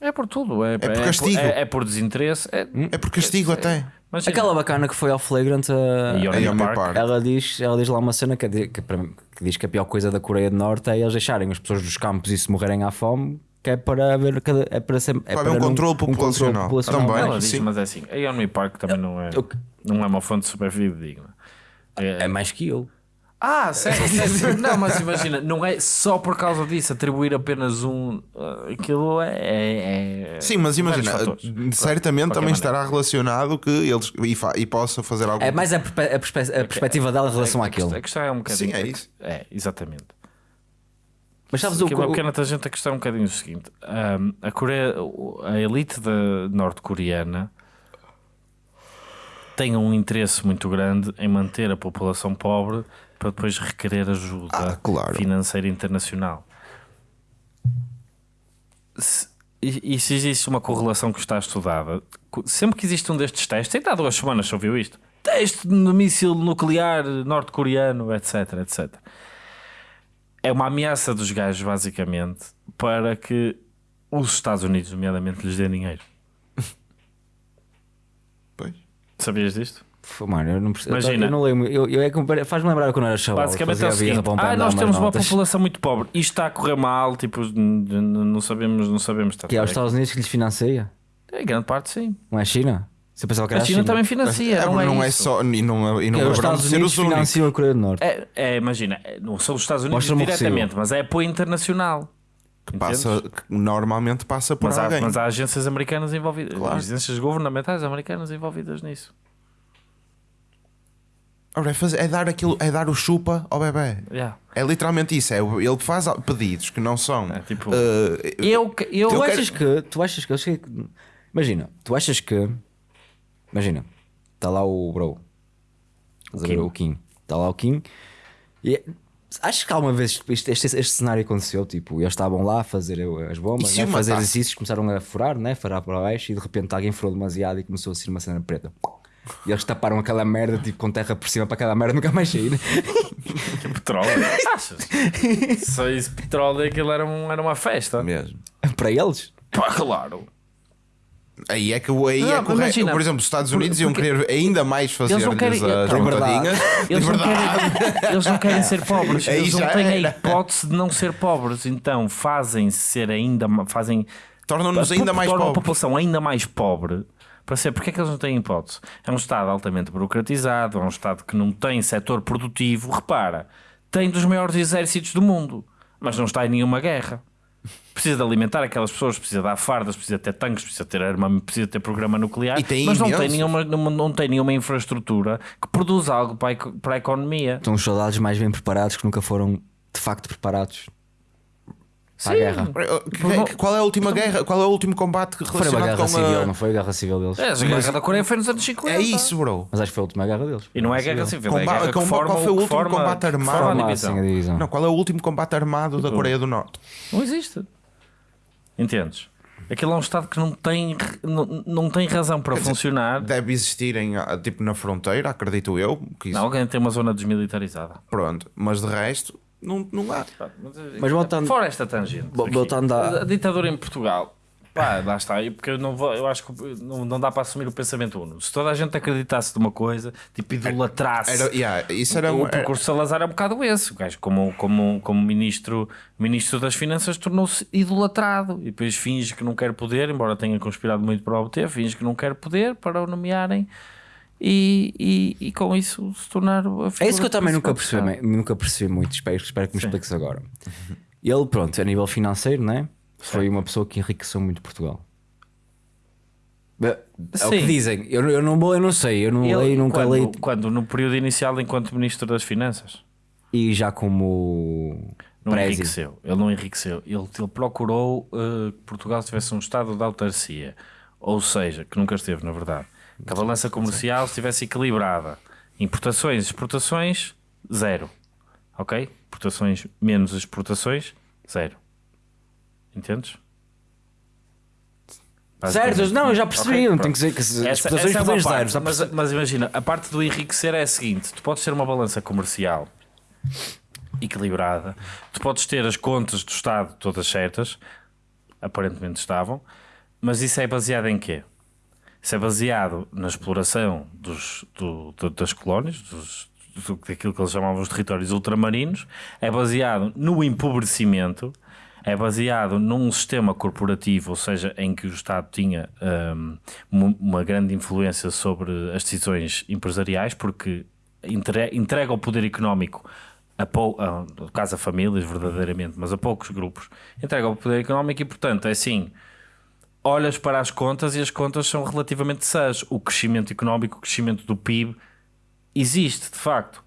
É por tudo, é, por castigo. é, é por desinteresse. É, É por castigo até. Imagina. Aquela bacana que foi ao Flagrant, a- A Park. Park. ela, diz, ela diz lá uma cena que, é de- que, que diz que a pior coisa da Coreia do Norte é eles deixarem as pessoas dos campos e se morrerem à fome, que é para haver cada, é para ser é para um não- controle populacional. populacional. Também. Ela diz, sim. mas é assim, a Yeonmi Park também não é, não é uma fonte super fidedigna. É mais que eu. Ah, sério, sério. Não, mas imagina, não é só por causa disso atribuir apenas um. ah, Aquilo é. é- é- Sim, mas imagina, certamente também maneira. estará relacionado que eles e, fa- e possa fazer algo. É mais a, perspe- a perspe- a perspectiva dela em relação a àquilo. A questão é um bocadinho. Sim, é isso. É, exatamente. Mas sabes o que. uma pequena tangente, a questão é um bocadinho o seguinte: ahm, a, Coreia, a elite da norte-coreana tem um interesse muito grande em manter a população pobre para depois requerer ajuda Ah, claro. financeira internacional. Se- e, e se existe uma correlação que está estudada, sempre que existe um destes testes, ainda há duas semanas se ouviu isto, teste de míssil nuclear norte-coreano, etc, etc é uma ameaça dos gajos, basicamente, para que os Estados Unidos, nomeadamente, lhes dêem dinheiro. Pois. Sabias disto? Mano, eu não percebo. Imagina. Eu não leio. Eu, eu, é que faz-me lembrar quando era chaval. Basicamente é o seguinte: ah, nós temos uma notas. população muito pobre, isto está a correr mal, tipo, não sabemos, não sabemos. Está Que é os Estados Unidos que lhes financia. Em grande parte, sim. Não é a China? Você pensava que A era China também financia, É, não é, não é só. E não, e não Que é os Estados Unidos financiam a Coreia do Norte. É, é, imagina, é, não são os Estados Unidos diretamente, mas é apoio internacional. Passa, Entendes? que normalmente passa por Mas há, alguém. mas há agências americanas envolvidas, Claro. agências governamentais americanas envolvidas nisso. Ora, é, fazer- é dar aquilo, é dar o chupa ao bebê. Yeah. É literalmente isso. É, o- ele faz pedidos que não são. É, tipo, eh, Eu, que- eu, Tu quero- achas que. Tu achas que. eu que- Imagina, tu achas que. Imagina, está lá o bro. A ver? Kim. O Kim. Está lá o Kim. E achas que alguma vez este, este, este cenário aconteceu? Tipo, eles estavam lá a fazer as bombas, né? o fazer exercícios, começaram a furar, né? furar para baixo e de repente alguém furou demasiado e começou a ser uma cena preta. E eles taparam aquela merda tipo, com terra por cima para aquela merda nunca mais sair. Petróleo? Achas? Só isso, petróleo, aquilo era, um, era uma festa. mesmo. para eles. Pá, claro. Aí é que aí Não, é correto. imagina, Por exemplo, os Estados por- Unidos iam querer ainda mais fazer Eles não querem- as Calma. trombadinhas. Eles não, querem, eles não querem ser pobres. Aí Eles não têm a era. hipótese de não ser pobres. Então fazem ser ainda fazem Tornam-nos ainda mais tornam a população ainda mais pobre. Para ser, porque é que eles não têm hipótese? É um Estado altamente burocratizado, é um Estado que não tem setor produtivo. Repara, tem dos maiores exércitos do mundo, mas não está em nenhuma guerra. Precisa de alimentar aquelas pessoas, precisa dar fardas, precisa ter tanques, precisa ter arma, precisa ter programa nuclear, E tem mas não tem, nenhuma, não, não tem nenhuma infraestrutura que produza algo para a, para a economia. Estão os soldados mais bem preparados que nunca foram de facto preparados para a guerra. Que- Qual é a última guerra? Qual é o último combate que Foi uma relacionado guerra com civil, a... não foi a guerra civil deles. É, a guerra da Coreia foi nos anos 50. É isso, bro. Mas acho que foi a última guerra deles. E não é guerra civil, é Comba- guerra que comba- forma, qual foi o que último forma- combate que armado? forma a Forma divisão. assim a divisão. Não, qual é o último combate armado da Coreia do Norte? Não existe. Entendes? Aquilo é um Estado que não tem, não, não tem razão para funcionar. Deve existir em, ah, tipo na fronteira, acredito eu. Que isso, Não, alguém tem uma zona desmilitarizada. Pronto, mas de resto, não, não há. Mas voltando- Fora esta tangente. Voltando à- a ditadura em Portugal. Pá, lá está. E Porque eu, não vou, eu acho que não, não dá para assumir o pensamento uno. Se toda a gente acreditasse numa coisa, tipo idolatrasse. Era, yeah, isso era, o percurso de Salazar é um bocado esse. O gajo, como, como, como ministro, ministro das Finanças, tornou-se idolatrado e depois finge que não quer poder, embora tenha conspirado muito para obter, finge que não quer poder para o nomearem e, e, e com isso se tornar a É isso que eu também nunca percebi, nunca percebi muito. Espero, espero que me expliques agora. Ele, pronto, a nível financeiro, né? Foi uma pessoa que enriqueceu muito Portugal. É o que Sim. dizem. Eu, eu, não, eu não sei, eu não Ele, leio, nunca quando, leio. quando no período inicial, enquanto Ministro das Finanças, E já como não Prezi. enriqueceu. Ele não enriqueceu. Ele, ele procurou uh, que Portugal tivesse um estado de autarcia. Ou seja, que nunca esteve, na verdade. Que a balança comercial estivesse equilibrada. Importações, exportações, zero. Ok? Importações menos exportações, zero. Entendes? Certo, não, eu já percebi. Ok, não tenho que dizer que as Essa- exportações essa é parte, mas, mas imagina, a parte do enriquecer é a seguinte: tu podes ter uma balança comercial equilibrada, tu podes ter as contas do Estado todas certas, aparentemente estavam, mas isso é baseado em quê? Isso é baseado na exploração dos, do- do- das colónias, dos, do, daquilo que eles chamavam os territórios ultramarinos, é baseado no empobrecimento, é baseado num sistema corporativo, ou seja, em que o Estado tinha mu- uma grande influência sobre as decisões empresariais, porque entre- entrega o poder económico a, pou, a, a famílias verdadeiramente, mas a poucos grupos, entrega o poder económico e, portanto, é assim, olhas para as contas e as contas são relativamente sãs. O crescimento económico, o crescimento do PIB existe, de facto.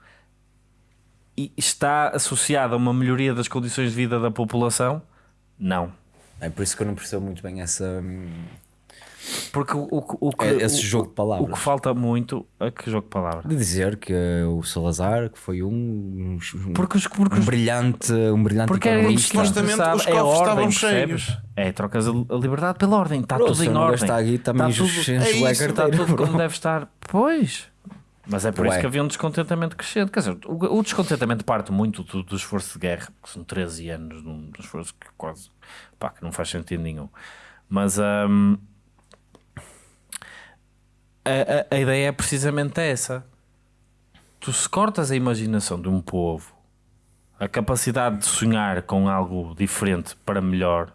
E está associado a uma melhoria das condições de vida da população? Não. É por isso que eu não percebo muito bem essa. Porque o, o, o que, É- esse o- jogo de palavras. O que falta muito é que jogo de palavras. De dizer que o Salazar que foi um, um, Porque os, porque um os brilhante, um brilhante Porque era isto Supostamente os é a cofres ordem, estavam percebes? cheios. É, trocas a, a liberdade pela ordem. Está tudo se em ordem. gastar aqui, também Está tudo, é isso, está tudo bro. como deve estar. Pois. Mas é por Ué. isso que havia um descontentamento crescente. Quer dizer, o, o descontentamento parte muito do, do esforço de guerra, que são 13 anos de um esforço que quase pá, que não faz sentido nenhum. Mas hum, a, a, a ideia é precisamente essa. Tu se cortas a imaginação de um povo, a capacidade de sonhar com algo diferente para melhor,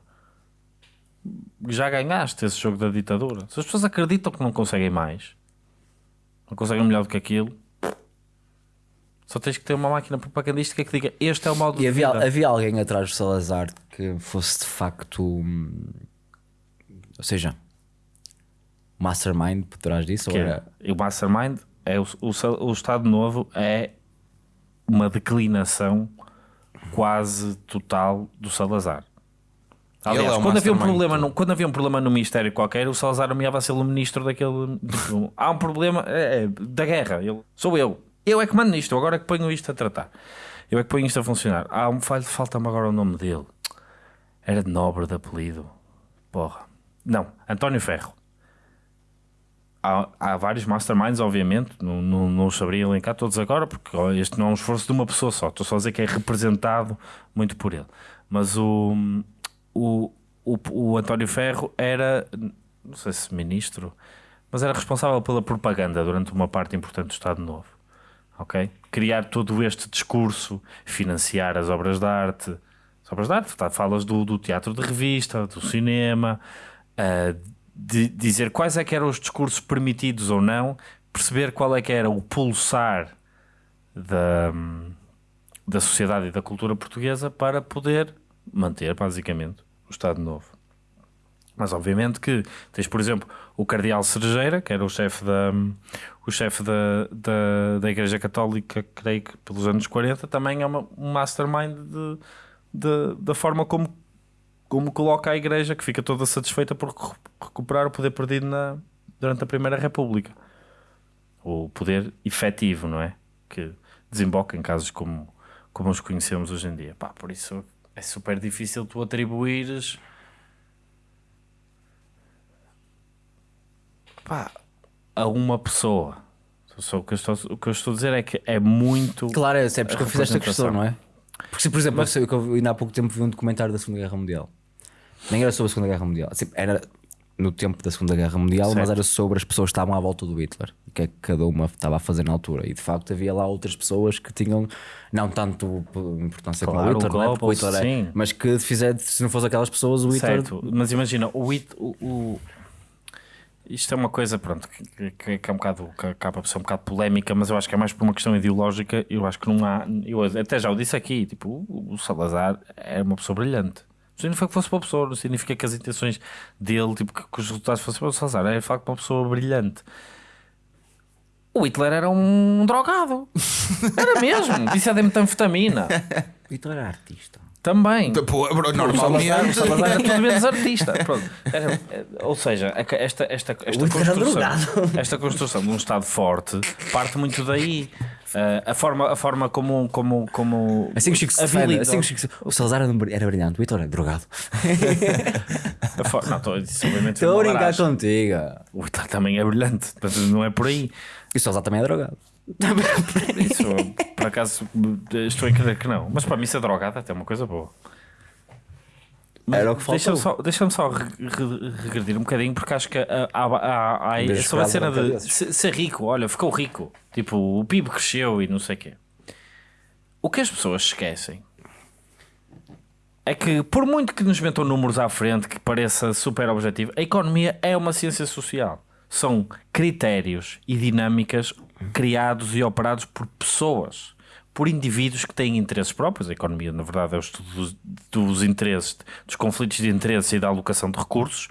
já ganhaste esse jogo da ditadura. Se as pessoas acreditam que não conseguem mais, não conseguem melhor do que aquilo, só tens que ter uma máquina propagandística que diga este é o modo E de havia, vida. havia alguém atrás do Salazar que fosse de facto. hum, Ou seja, mastermind por trás disso? Ou Que é, era, o Mastermind é o, o, o Estado Novo é uma declinação quase total do Salazar. Aliás, é quando, havia um problema no, quando havia um problema no Ministério qualquer, o Salazar nomeava ser o ministro daquele. tipo, Há um problema é, é, da guerra. Ele, sou eu. Eu é que mando nisto. Agora é que ponho isto a tratar. Eu é que ponho isto a funcionar. Há um falho, falta-me agora o nome dele. Era de nobre de apelido. Porra. Não, António Ferro. Há, há vários masterminds, obviamente, não, os saberia elencar todos agora, porque este não é um esforço de uma pessoa só. Estou só a dizer que é representado muito por ele. Mas o, o, o, o António Ferro era, não sei se ministro, mas era responsável pela propaganda durante uma parte importante do Estado Novo. Ok? Criar todo este discurso, financiar as obras de arte. As obras de arte, tá, falas do, do teatro de revista, do cinema, ah, de dizer quais é que eram os discursos permitidos ou não, perceber qual é que era o pulsar da, da sociedade e da cultura portuguesa para poder manter, basicamente, o Estado Novo. Mas obviamente que tens, por exemplo, o Cardeal Cerejeira, que era o chefe da, o chefe da, da, da Igreja Católica, creio que pelos anos 40, também é uma, um mastermind de, de- da forma como, como coloca a Igreja, que fica toda satisfeita por recu- recuperar o poder perdido na, durante a Primeira República. O poder efetivo, não é? Que desemboca em casos como, como os conhecemos hoje em dia. Pá, por isso é super difícil tu atribuires pá, a uma pessoa. Só o, que eu estou, o que eu estou a dizer é que é muito. Claro, é sempre que a eu fiz esta questão, não é? Porque, se, por exemplo, eu sei que eu ainda há pouco tempo vi um documentário da Segunda Guerra Mundial. Nem era sobre a Segunda Guerra Mundial. Assim, era no tempo da Segunda Guerra Mundial, mas Certo. era sobre as pessoas que estavam à volta do Hitler. O que é que cada uma estava a fazer na altura. E de facto havia lá outras pessoas que tinham, não tanto importância como Claro, o Hitler, o é? Porque o Goebbels, Hitler é- mas que fizer, se não fosse aquelas pessoas, o Hitler. Certo, mas imagina, o, it- o, o- isto é uma coisa, pronto, que, que- que é um bocado, que acaba por ser um bocado polémica, mas eu acho que é mais por uma questão ideológica. Eu acho que não há, eu até já o disse aqui, tipo, o, o Salazar é uma pessoa brilhante. Não significa que fosse uma pessoa, não significa que as intenções dele, tipo, que, que os resultados fossem para o Salazar, é de facto uma pessoa brilhante. O Hitler era um drogado, era mesmo, viciado em metanfetamina. O Hitler era artista. Também. Pô, bro, O normalmente. Salazar era tudo menos artista. Pronto. Era- é, ou seja, a- esta, esta, esta, era construção, esta construção de um Estado forte parte muito daí. Ah, a, forma, a forma como. como, como Assim Chico assim o Chico se- O Salazar era br- era brilhante, o Vitor é drogado. for- Não, estou a brincar contigo. O Vitor também é brilhante, não é por aí. E o Salazar também é drogado. Isso, por acaso, estou a crer que não. Mas para mim, ser drogado até é uma coisa boa. Mas Era o que Deixa-me faltou. só, deixa só re- re- regredir um bocadinho, porque acho que há, há, há Vez sobre a cena de se- ser rico. Olha, ficou rico. Tipo, o PIB cresceu e não sei o quê. O que as pessoas esquecem é que, por muito que nos metam números à frente, que pareça super objetivo, a economia é uma ciência social. São critérios e dinâmicas criados e operados por pessoas, por indivíduos que têm interesses próprios. A economia, na verdade, é o estudo dos, dos interesses, dos conflitos de interesses e da alocação de recursos.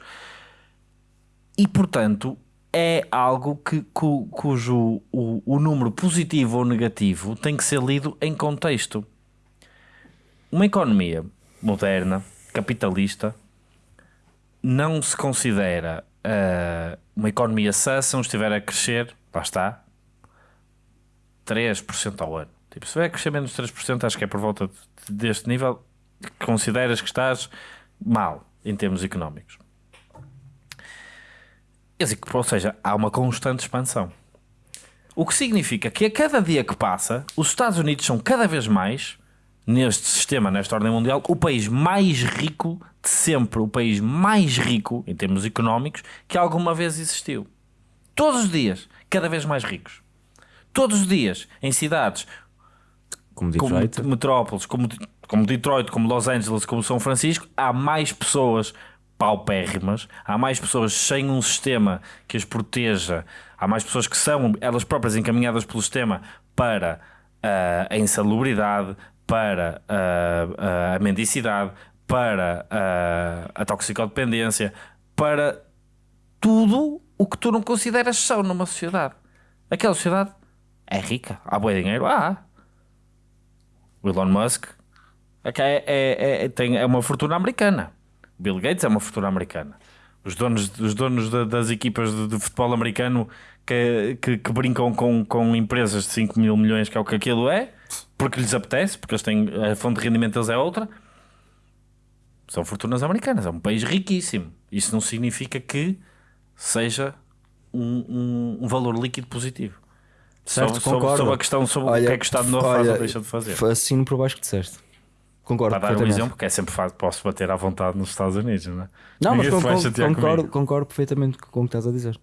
E, portanto, é algo que, cu- cujo o, o número positivo ou negativo tem que ser lido em contexto. Uma economia moderna, capitalista, não se considera ah, uma economia sã se não estiver a crescer, lá está, 3% ao ano. Tipo, se vai crescer menos de 3%, acho que é por volta de- deste nível, consideras que estás mal em termos económicos. Ou seja, há uma constante expansão. O que significa que a cada dia que passa, os Estados Unidos são cada vez mais, neste sistema, nesta ordem mundial, o país mais rico de sempre, o país mais rico em termos económicos que alguma vez existiu. Todos os dias, cada vez mais ricos. Todos os dias, em cidades Como como Detroit. metrópoles, como, como Detroit, como Los Angeles, como São Francisco, há mais pessoas paupérrimas, há mais pessoas sem um sistema que as proteja, há mais pessoas que são elas próprias encaminhadas pelo sistema para ah, a insalubridade, para ah, ah, a mendicidade, para ah, a toxicodependência, para tudo o que tu não consideras são numa sociedade. Aquela sociedade é rica, há bom dinheiro, há. O Elon Musk é, que é, é, é- tem, é uma fortuna americana. Bill Gates é uma fortuna americana. Os donos, os donos da- das equipas de, de futebol americano que, que, que brincam com, com empresas de 5 mil milhões, que é o que aquilo é, porque lhes apetece, porque eles têm, a fonte de rendimento deles é outra, são fortunas americanas. É um país riquíssimo. Isso não significa que seja um, um, um valor líquido positivo. Certo, sobre, concordo. sobre a questão sobre o que é que o Estado novo faz ou deixa de fazer. Assino por baixo que disseste. Concordo. Para dar um exemplo, que é sempre fácil, posso bater à vontade nos Estados Unidos, não é? Não, mas Ninguém concordo, concordo, concordo perfeitamente com o que estás a dizer.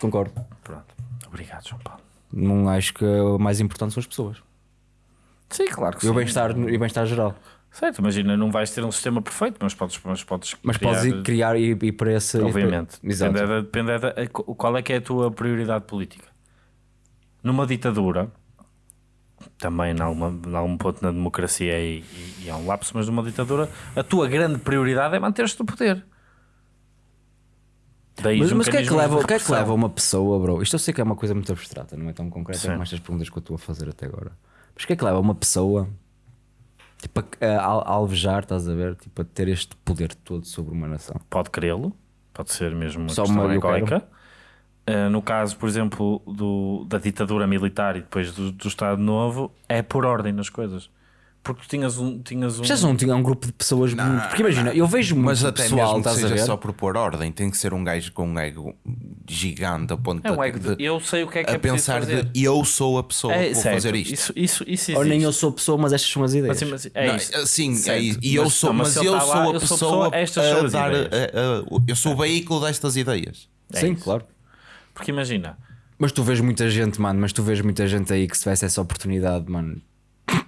Concordo. Pronto. Obrigado, João Paulo. Não acho que o mais importante são as pessoas. Sim, claro que E o sim. bem-estar e o bem-estar geral. Certo, imagina, não vais ter um sistema perfeito, mas podes, mas podes Mas criar, podes ir criar e, e para esse. Obviamente. Exato. Depende, da, depende da, a- qual é que é a tua prioridade política. Numa ditadura, também em alguma, em algum ponto na democracia e, e, e há um lapso, mas numa ditadura, a tua grande prioridade é manter-te no poder. Daí Mas, o que é que leva, que é que leva uma pessoa, bro? Isto eu sei que é uma coisa muito abstrata, não é tão concreta Sim. como estas perguntas que eu estou a fazer até agora. Mas o que é que leva uma pessoa tipo, a, a, a alvejar, estás a ver? Tipo, a ter este poder todo sobre uma nação? Pode querê-lo, pode ser mesmo uma Só questão uma- egoica. Uh, no caso, por exemplo, do, da ditadura militar e depois do, do Estado Novo, é por ordem nas coisas. Porque tu tinhas um. Tinhas um... Vocês não tinham um grupo de pessoas muito. Porque imagina, eu vejo muito Mas até pessoal, mesmo que estás a seja ver? só por pôr ordem, tem que ser um gajo com um ego gigante a ponto É um ego de, de- eu sei o que é que a é pensar fazer. de eu sou a pessoa é, que vou certo, fazer isto. Isso, isso, isso Ou nem eu sou pessoa, mas estas são as ideias. Mas, mas é Não, sim, é isso. e eu Mas- sou, não, mas mas, eu tá sou lá, a eu sou pessoa, estas são a dar, a- a- eu sou o veículo destas ideias. É Sim, isso. claro. Porque imagina, Mas tu vês muita gente, mano, mas tu vês muita gente aí que se tivesse essa oportunidade, mano,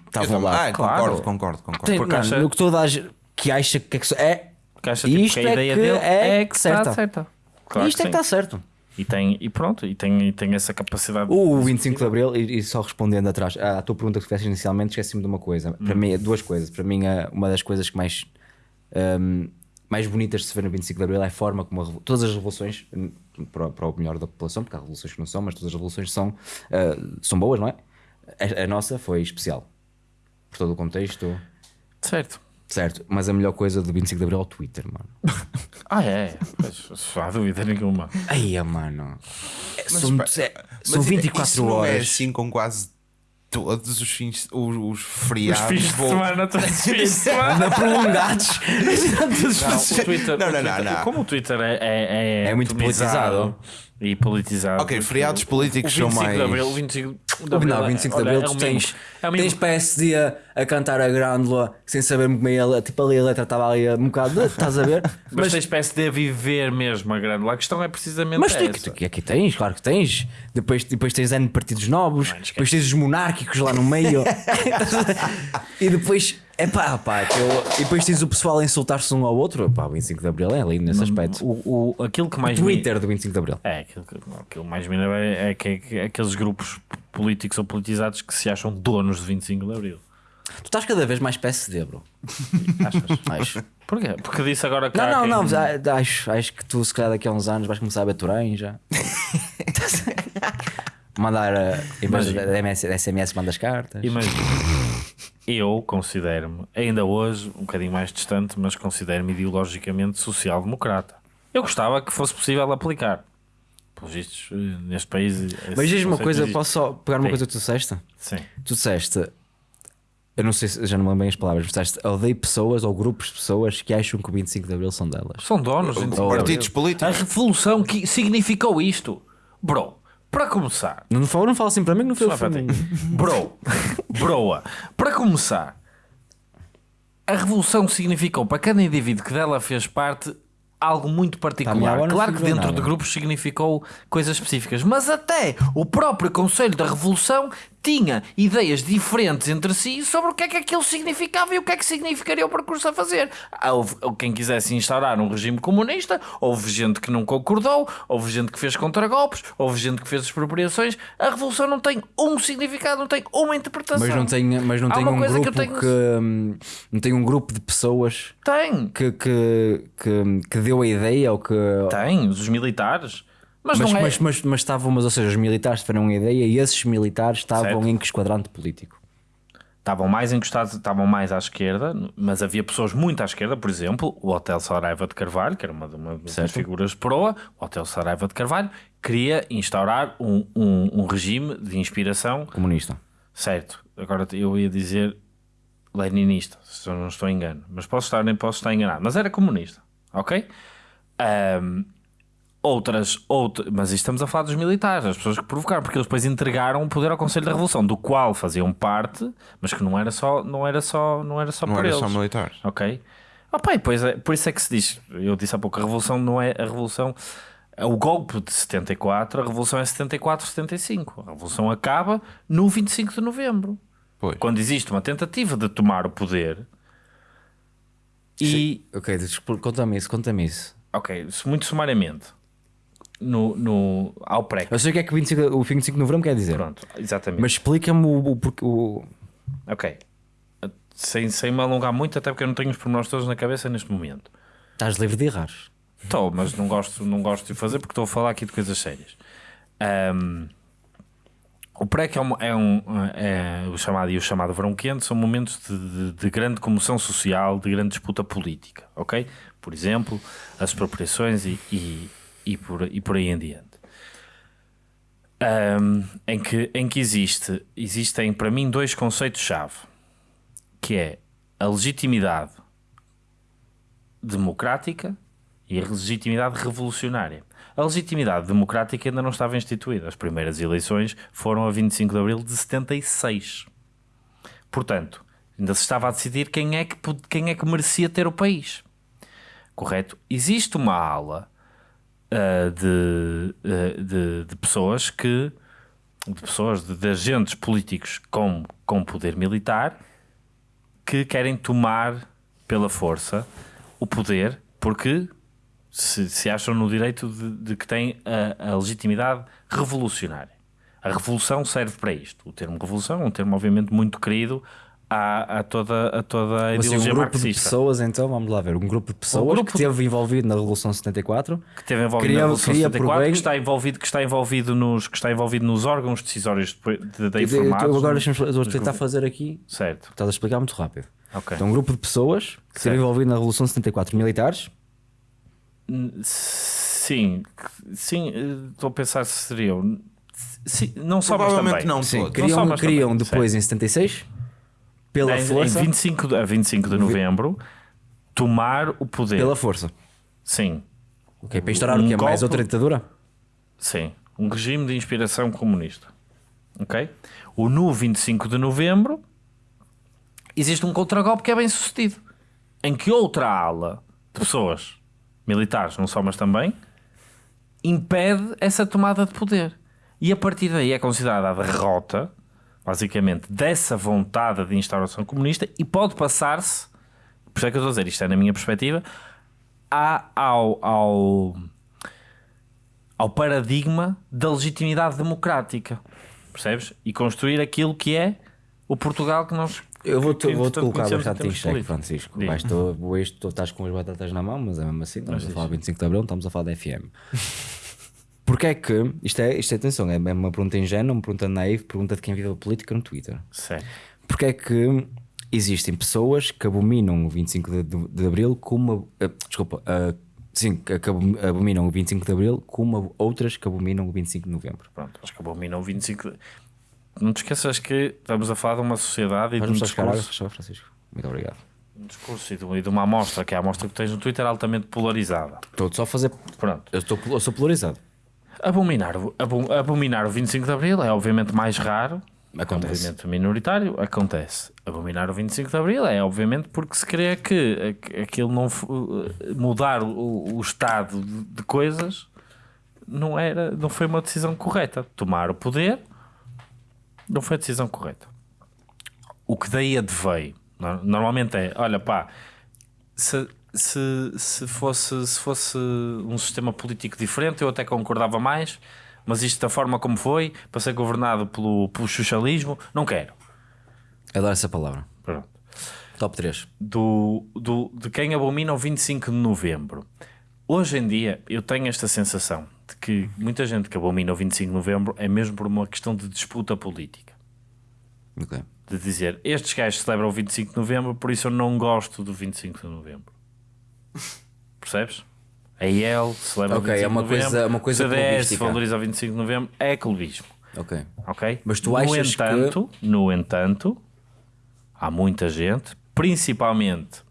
estavam lá. Ah, claro. concordo, concordo, concordo. Tem, porque mano, acha- no que toda a gente que acha que é que é. que acha tipo, Isto que a é ideia que dele é é que certa. está certa. Claro Isto é que está certo. E, tem, e pronto, e tem, e tem essa capacidade. O 25 de Abril, e, e só respondendo atrás à tua pergunta que fizeste inicialmente, esqueci-me de uma coisa. Para Hum. mim, é duas coisas. Para mim, é uma das coisas que mais, hum, mais bonitas de se ver no 25 de Abril é a forma como a revo- todas as revoluções, para, para o melhor da população, porque há revoluções que não são, mas todas as revoluções são, ah, são boas, não é? A, a nossa foi especial. Por todo o contexto. Certo. Certo, mas a melhor coisa do 25 de Abril é o Twitter, mano. Ah, é? Não há dúvida nenhuma. Aí, mano. É, Mas, são, pá, é- são isso 24 não horas. é assim com quase todos os fins, os, os Os feriados. fins de vou- semana, todos os fins de semana. Prolongados. Não, o Twitter, Não, o não, não, Twitter- não. Como o Twitter é, é, É muito atomizado E politizado. Ok, feriados políticos são 25 de mais- Abril, o 25 de Abril. Não, é- 25 de Abril, é tu tens, é tens PSD a, a cantar a grândola sem saber muito bem a letra. Tipo ali a letra estava ali um bocado. Estás a ver? Mas, tens PSD a viver mesmo a grande. A questão é precisamente Mas essa. tu, aqui tens, claro que tens. Depois, depois tens N partidos novos, depois tens os monárquicos lá no meio. e depois, é pá, pá, eu- e depois tens o pessoal a insultar-se um ao outro. Pá, o 25 de Abril é lindo nesse aspecto. O, o, aquilo que O mais me- Twitter do 25 de Abril. É, aquilo que, aquilo mais me enerva é, é que, é que aqueles grupos políticos ou politizados que se acham donos de 25 de Abril. Tu estás cada vez mais PSD, bro. Achas? Acho. Porquê? Porque disse agora que. Não, não, quem- não, acho, acho que tu, se calhar, daqui a uns anos vais começar a ver Turém já. Mandar, eh, em vez de SMS, mandas cartas. Imagina, eu considero-me, ainda hoje, um bocadinho mais distante, mas considero-me ideologicamente social-democrata. Eu gostava que fosse possível aplicar. Pelos vistos, neste país. Mas diz-me uma coisa, existe. posso só pegar uma Sim. coisa que tu disseste? Sim. Tu disseste, eu não sei se já não me lembro bem as palavras, mas disseste odeio pessoas ou grupos de pessoas que acham que o 25 de Abril são delas. São donos de 25 de Partidos políticos. A revolução que significou isto. Bro, para começar, Não fala, não fala assim para mim que não para ti. Bro, broa. Para começar, a revolução significou para cada indivíduo que dela fez parte algo muito particular. não Claro que dentro nada. de grupos significou coisas específicas, mas até o próprio Conselho da Revolução tinha ideias diferentes entre si sobre o que é que aquilo significava e o que é que significaria o percurso a fazer. Houve quem quisesse instaurar um regime comunista, houve gente que não concordou, houve gente que fez contragolpes, houve gente que fez expropriações. A revolução não tem um significado, não tem uma interpretação. Mas não tem, mas não tem um grupo que que, tenho- hum, não tem um grupo de pessoas Tem, que, que, que, que deu a ideia ou que tem, os militares. Mas, mas, não é. mas, mas, mas estavam, mas ou seja, os militares tiveram uma ideia e esses militares estavam Certo. em que esquadrante político? Estavam mais encostados, estavam mais à esquerda, mas havia pessoas muito à esquerda, por exemplo, o Hotel Saraiva de Carvalho, que era uma, uma das Certo. figuras de proa, o Hotel Saraiva de Carvalho, queria instaurar um, um, um regime de inspiração Comunista. Certo, agora eu ia dizer leninista, se eu não estou engano, mas posso estar, nem posso estar enganado, mas era comunista, ok? Ahm, outras, outra, mas isto estamos a falar dos militares, as pessoas que provocaram, porque eles depois entregaram o poder ao Conselho da Revolução, do qual faziam parte, mas que não era só, não era só, não era só Não por era eles. só militares. Ok? Pá, e pois é, por isso é que se diz, eu disse há pouco, a revolução não é a revolução. O golpe de 74, a revolução é 74, 75. A revolução acaba no 25 de novembro. Pois. Quando existe uma tentativa de tomar o poder. E, Ok, conta-me isso, conta-me isso. ok, muito sumariamente, no, no, ao pré. Eu sei o que é que 25, o 25 de novembro quer dizer, Pronto, exatamente. mas explica-me o, o, porquê- o, Ok. Sem, sem me alongar muito, até porque eu não tenho os pormenores todos na cabeça neste momento. Estás livre de errar. Estou, mas não gosto, não gosto de fazer porque estou a falar aqui de coisas sérias. Ahm, o PREC é, um, é, um, é o chamado e o chamado verão quente são momentos de, de- de grande comoção social, de grande disputa política, ok? Por exemplo, as expropriações e, e, e, por, e por aí em diante. Ahm, em, que, em que existe, existem para mim dois conceitos-chave, que é a legitimidade democrática e a legitimidade revolucionária. A legitimidade democrática ainda não estava instituída. As primeiras eleições foram a 25 de abril de 76. Portanto, ainda se estava a decidir quem é que, quem é que merecia ter o país. Correto? Existe uma ala ah, de, ah, de, de pessoas que de pessoas, de, de agentes políticos com, com poder militar que querem tomar pela força o poder porque se, se acham no direito de, de que têm a, a legitimidade revolucionária. A revolução serve para isto. O termo revolução é um termo, obviamente, muito querido a, a toda, a toda a Mas, assim, um ideologia grupo de marxista pessoas, então, vamos lá ver, um grupo de pessoas grupo que esteve envolvido na Revolução 74 que teve envolvido Queria- na Revolução queria por 74, bem- que está envolvido, que está envolvido nos, que está envolvido nos órgãos decisórios de, de, de de- informados. agora nos- deixa-me eu vou nos tentar governos. fazer aqui Certo. estás a explicar muito rápido Ok. Então, um grupo de pessoas que esteve Certo. envolvido na Revolução de 74, militares, Sim, sim, estou a pensar se seriam. Sim, não só, mas Provavelmente também. não sim, queriam também, depois em 76, pela Em- força, Em 25 de, a 25 de novembro, tomar o poder. pela força. Sim, Ok, para instaurar Um o que é mais outra ditadura? sim. Um regime de inspiração comunista. Ok? O no 25 de novembro existe um contragolpe que é bem sucedido. Em que outra ala de pessoas, militares, não só, mas também, impede essa tomada de poder. E a partir daí é considerada a derrota, basicamente, dessa vontade de instauração comunista e pode passar-se, por isso é que eu estou a dizer, isto é na minha perspectiva, a- ao, ao, ao paradigma da legitimidade democrática. Percebes? E construir aquilo que é o Portugal que nós. Eu vou-te vou colocar bastante em xeque, políticos. Francisco. Vais, tu, tu estás com as batatas na mão, mas é mesmo assim, estamos a falar de 25 de Abril, não estamos a falar da FM. Porquê é que, isto é, isto é atenção, é uma pergunta ingênua, uma pergunta naiva, pergunta de quem vive a política no Twitter. Certo. Porquê é que existem pessoas que abominam o 25 de, de- de Abril como. ah, desculpa, ah, sim, que abom- abominam o 25 de Abril como outras que abominam o 25 de Novembro. Pronto, acho que abominam 25. de- Não te esqueças que estamos a falar de uma sociedade e de um água, discurso, Francisco. Muito obrigado. um discurso e, de, e de uma amostra, que é a amostra que tens no Twitter, altamente polarizada. Estou só a fazer. Pronto. Eu, estou, eu sou polarizado. Abominar, abominar o 25 de Abril é obviamente mais raro, Acontece. é um movimento minoritário, acontece. Abominar o 25 de Abril é obviamente porque se crê que aqu- aquilo não f- mudar o, o estado de, coisas não era, não foi uma decisão correta. Tomar o poder não foi a decisão correta. O que daí adveio no- normalmente é, olha pá, se, se, se, fosse, se fosse um sistema político diferente, eu até concordava mais, mas isto da forma como foi, para ser governado pelo, pelo socialismo, não quero. Adoro essa palavra. Pronto. Top 3. Do, do, de quem abomina o 25 de novembro. Hoje em dia, eu tenho esta sensação de que muita gente que abomina o 25 de novembro é mesmo por uma questão de disputa política. Ok. De dizer, estes gajos celebram o 25 de novembro, por isso eu não gosto do 25 de novembro. Percebes? A IEL celebra Ok, o 25 é uma de novembro, coisa- uma coisa CDS valoriza o 25 de novembro, é clubismo. Ok. Ok? Mas tu no achas que- entanto, No entanto, há muita gente, principalmente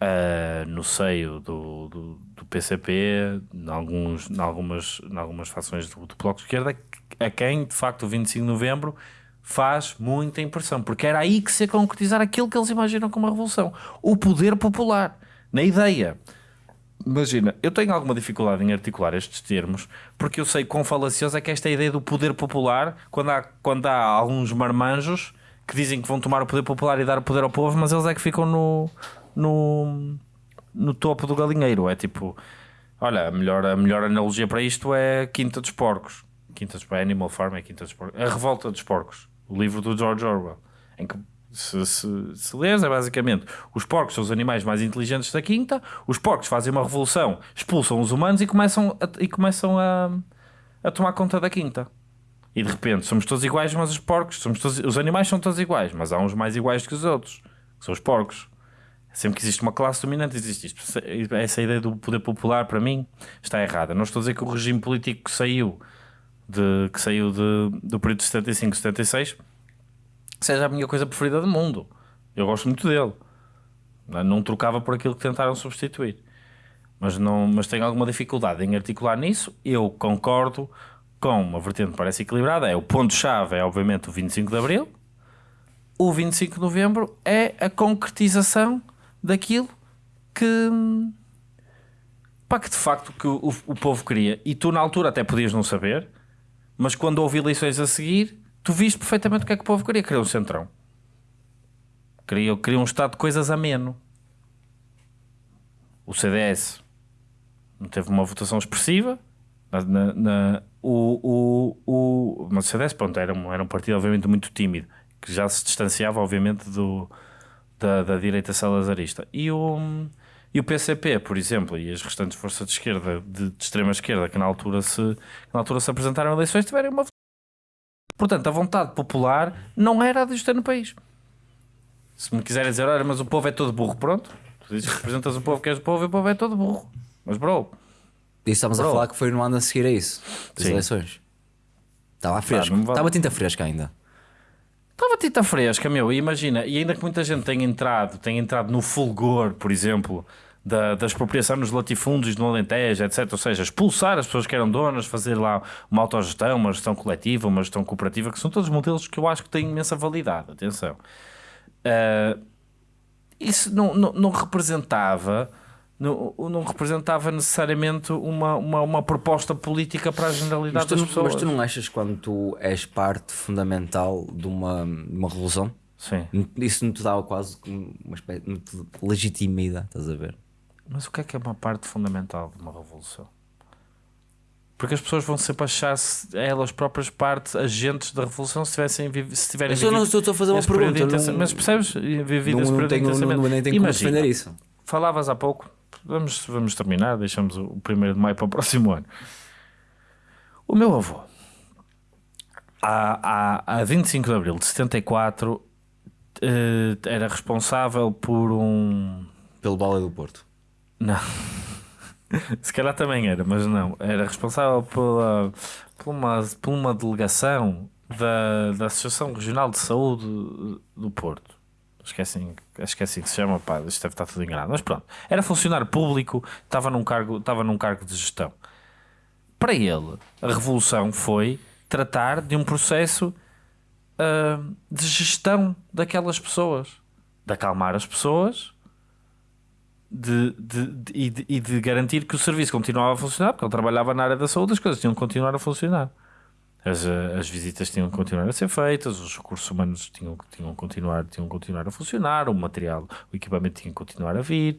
ah, no seio do, do, do PCP, em, alguns, em, algumas, em algumas fações do, do Bloco de Esquerda, a quem de facto o 25 de Novembro faz muita impressão, porque era aí que se ia concretizar aquilo que eles imaginam como a revolução: o poder popular, na ideia. Imagina, eu tenho alguma dificuldade em articular estes termos porque eu sei quão falaciosa é que esta ideia do poder popular quando há, quando há alguns marmanjos que dizem que vão tomar o poder popular e dar o poder ao povo, mas eles é que ficam no, no, no topo do galinheiro. É tipo, olha, a melhor, a melhor analogia para isto é Quinta dos Porcos. Quinta dos Porcos, Animal Farm é Quinta dos Porcos. A Revolta dos Porcos, o livro do George Orwell, em que se, se, se lês, é basicamente os porcos são os animais mais inteligentes da quinta, os porcos fazem uma revolução, expulsam os humanos e começam a, e começam a, a tomar conta da quinta. E de repente somos todos iguais, mas os porcos, somos todos, os animais são todos iguais, mas há uns mais iguais que os outros, que são os porcos. Sempre que existe uma classe dominante, existe isto. Essa ideia do poder popular, para mim, está errada. Não estou a dizer que o regime político que saiu, de, que saiu de, do período de 75 76 seja a minha coisa preferida do mundo. Eu gosto muito dele. Não, trocava por aquilo que tentaram substituir. Mas, não, mas tenho alguma dificuldade em articular nisso. Eu concordo com uma vertente que parece equilibrada. É o ponto-chave, é obviamente o 25 de Abril. O 25 de Novembro é a concretização daquilo que, pá, que de facto que o, o povo queria. E tu na altura até podias não saber, mas quando houve eleições a seguir, tu viste perfeitamente o que é que o povo queria. Queria um centrão. Queria, queria um estado de coisas ameno. O CDS não teve uma votação expressiva. Na, na- o, o, o, mas o CDS pronto, era, um, era um partido obviamente muito tímido, que já se distanciava obviamente do, da, da direita salazarista. E o, e o PCP, por exemplo, e as restantes forças de esquerda, de, de extrema esquerda, que na altura se, na altura se apresentaram a eleições, tiveram uma Portanto, a vontade popular não era a de estar no país. Se me quiserem dizer, olha, mas o povo é todo burro, pronto. Tu dizes que representas o povo, que és o povo e o povo é todo burro. Mas, bro, E estamos a Bro. falar que foi no ano a seguir a isso, das Sim. eleições. Estava fresco, não vale. estava tinta fresca ainda. Estava tinta fresca, meu, e imagina, e ainda que muita gente tenha entrado, tenha entrado no fulgor, por exemplo, da, da expropriação nos latifúndios no Alentejo, etc. Ou seja, expulsar as pessoas que eram donas, fazer lá uma autogestão, uma gestão coletiva, uma gestão cooperativa, que são todos modelos que eu acho que têm imensa validade. Atenção. Ah, isso não, não, não representava. Não, não representava necessariamente uma, uma, uma proposta política para a generalidade tu, das pessoas. mas tu não achas quando tu és parte fundamental de uma, de uma revolução, Sim. isso não te dá quase uma espécie te legitimidade, estás a ver? Mas o que é que é uma parte fundamental de uma revolução? Porque as pessoas vão sempre achar-se elas próprias parte, agentes da revolução, se, tivessem, se tiverem Eu só não estou a fazer uma esse período pergunta, intensa- não- Mas percebes? Vivido Não, período tenho, não, não, nem tenho como Imagina, defender isso. Falavas há pouco, vamos, vamos terminar, deixamos o 1 de maio para o próximo ano. O meu avô, a, a, a 25 de abril de 74, eh, era responsável por um. Pelo bola do Porto. Não. Se calhar também era, mas não. Era responsável pela, por, uma, por uma delegação da, da Associação Regional de Saúde do Porto. Assim, acho que se chama, pá, isto deve estar tudo enganado. Mas pronto, era funcionário público, estava num cargo, estava num cargo de gestão. Para ele, a revolução foi tratar de um processo ah, de gestão daquelas pessoas, de acalmar as pessoas de, de- de- e, de, garantir que o serviço continuava a funcionar, porque ele trabalhava na área da saúde, as coisas tinham que continuar a funcionar. As, eh, as visitas tinham que continuar a ser feitas, os recursos humanos tinham, que- tinham, que continuar, tinham que continuar a funcionar, o material, o equipamento tinha que continuar a vir.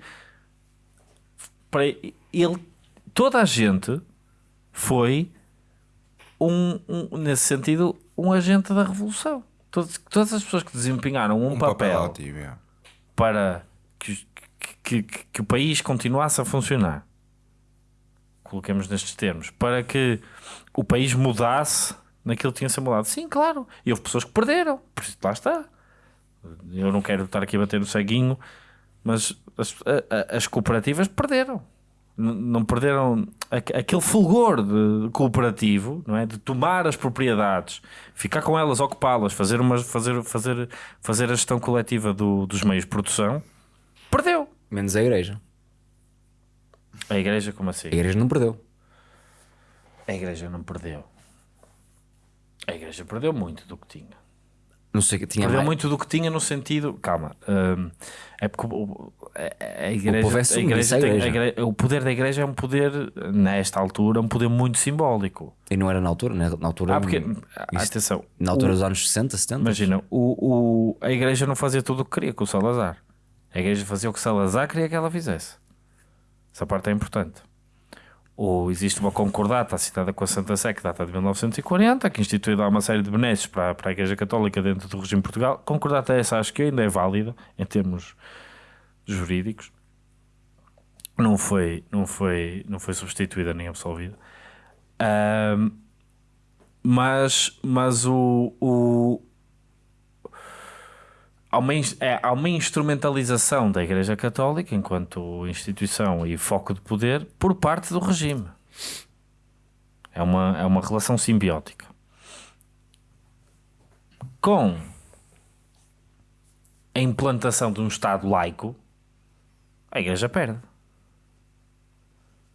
Para ele, toda a gente foi um, um- nesse sentido, um agente da revolução. Todas, todas as pessoas que desempenharam um, Um papel, papel ativo, é. para que, que, que, que o país continuasse a funcionar, coloquemos nestes termos, para que o país mudasse naquilo que tinha sido mudado. Sim, claro. E houve pessoas que perderam. Por isso, lá está. Eu não quero estar aqui a bater no ceguinho, mas as, a- as cooperativas perderam. Não perderam aqu- aquele fulgor de cooperativo, não é? De tomar as propriedades, ficar com elas, ocupá-las, fazer, uma, fazer, fazer, fazer a gestão coletiva do- dos meios de produção. Menos a igreja. A igreja, como assim? A igreja não perdeu. A igreja não perdeu. A igreja perdeu muito do que tinha. Não sei que tinha Perdeu mais. muito do que tinha no sentido. Calma. hum, é porque o, o- a, a igreja. povo é a submisso igreja tem- a igreja. o poder da igreja é um poder, nesta altura, um poder muito simbólico. E não era na altura, né? Na altura, Ah, porque. Isto- atenção. na altura o- dos anos 60, 70. Imagina, o, o, a igreja não fazia tudo o que queria com o Salazar. A igreja fazia o que Salazar queria que ela fizesse. Essa parte é importante. Ou existe uma concordata assinada com a Santa Sé que data de 1940, que institui lá uma série de benesses para, para a Igreja Católica dentro do regime de Portugal. Concordata essa acho que ainda é válida em termos jurídicos. Não foi, não foi, não foi substituída nem absolvida. Ahm, mas, mas o, o, há uma, é, há uma instrumentalização da Igreja Católica enquanto instituição e foco de poder por parte do regime. É uma, é uma relação simbiótica. Com a implantação de um Estado laico, a Igreja perde.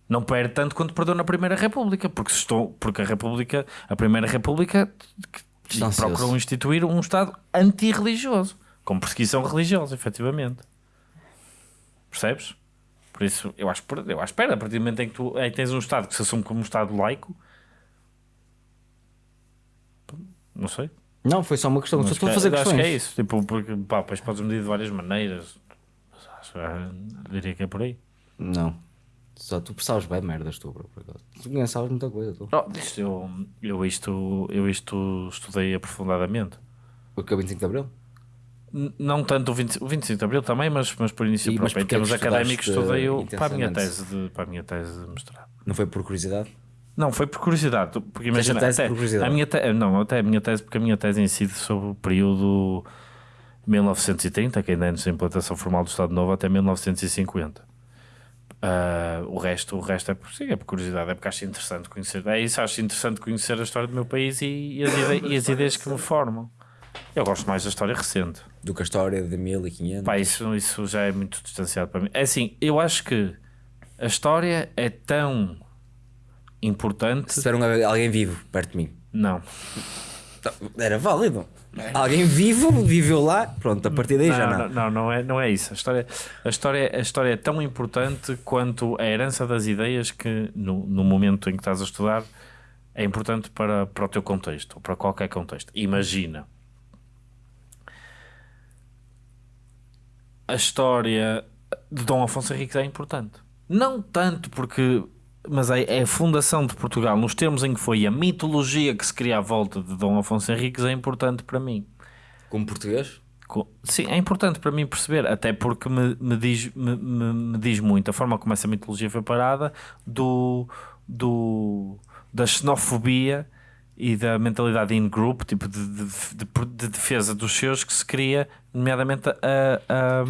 Não perde tanto quanto perdeu na Primeira República, porque, estou, porque a República, a Primeira República procurou instituir um Estado antirreligioso, com perseguição religiosa, efetivamente. Percebes? Por isso, eu acho, eu acho perde. A partir do momento em que tu em que tens um Estado que se assume como um Estado laico, não sei. Não, foi só uma questão. Só Acho estou a fazer acho questões. que é isso. Tipo, porque, pá, depois podes medir de várias maneiras. Mas acho, ah, diria que é por aí. Não. Só tu sabes bem merdas, tu, bro. por acaso. Tu não sabes muita coisa, tu. Oh, isto, eu, eu, isto, eu isto estudei aprofundadamente. Porque é o 25 de Abril? Não tanto o, 20, o 25 de Abril também, mas, mas por início E- mas próprio. Em é termos académicos, estudei o- para a minha tese de, para a minha tese de mestrado. Não foi por curiosidade? Não, foi por curiosidade. Porque imagina, tese até, por curiosidade? a minha te- não, até a minha tese, porque a minha tese incide sobre o período 1930, que ainda é antes da implantação formal do Estado Novo, até 1950. Ah, o resto, o resto é por, sim, é por curiosidade, é porque acho interessante conhecer. É isso, acho interessante conhecer a história do meu país e, e as, ide- e as ideias que me formam. Eu gosto mais da história recente. Do que a história de 1500. Pá, isso, isso já é muito distanciado para mim. É assim, eu acho que a história é tão importante. Se um- alguém vivo perto de mim. Não, Era válido. Alguém vivo viveu lá. Pronto, a partir daí já não, não. não, não, não é, não é isso. A história, a, história, a história é tão importante quanto a herança das ideias que, no, no momento em que estás a estudar, é importante para, para o teu contexto, ou para qualquer contexto. Imagina a história de Dom Afonso Henriques é importante. Não tanto porque. Mas é, é a fundação de Portugal, nos termos em que foi a mitologia que se cria à volta de Dom Afonso Henriques, é importante para mim. Como português? Sim, é importante para mim perceber, até porque me, me diz, me, me- me diz muito a forma como essa mitologia foi parada do, do, da xenofobia e da mentalidade in-group, tipo de, de, de- de defesa dos seus que se cria, nomeadamente a, a-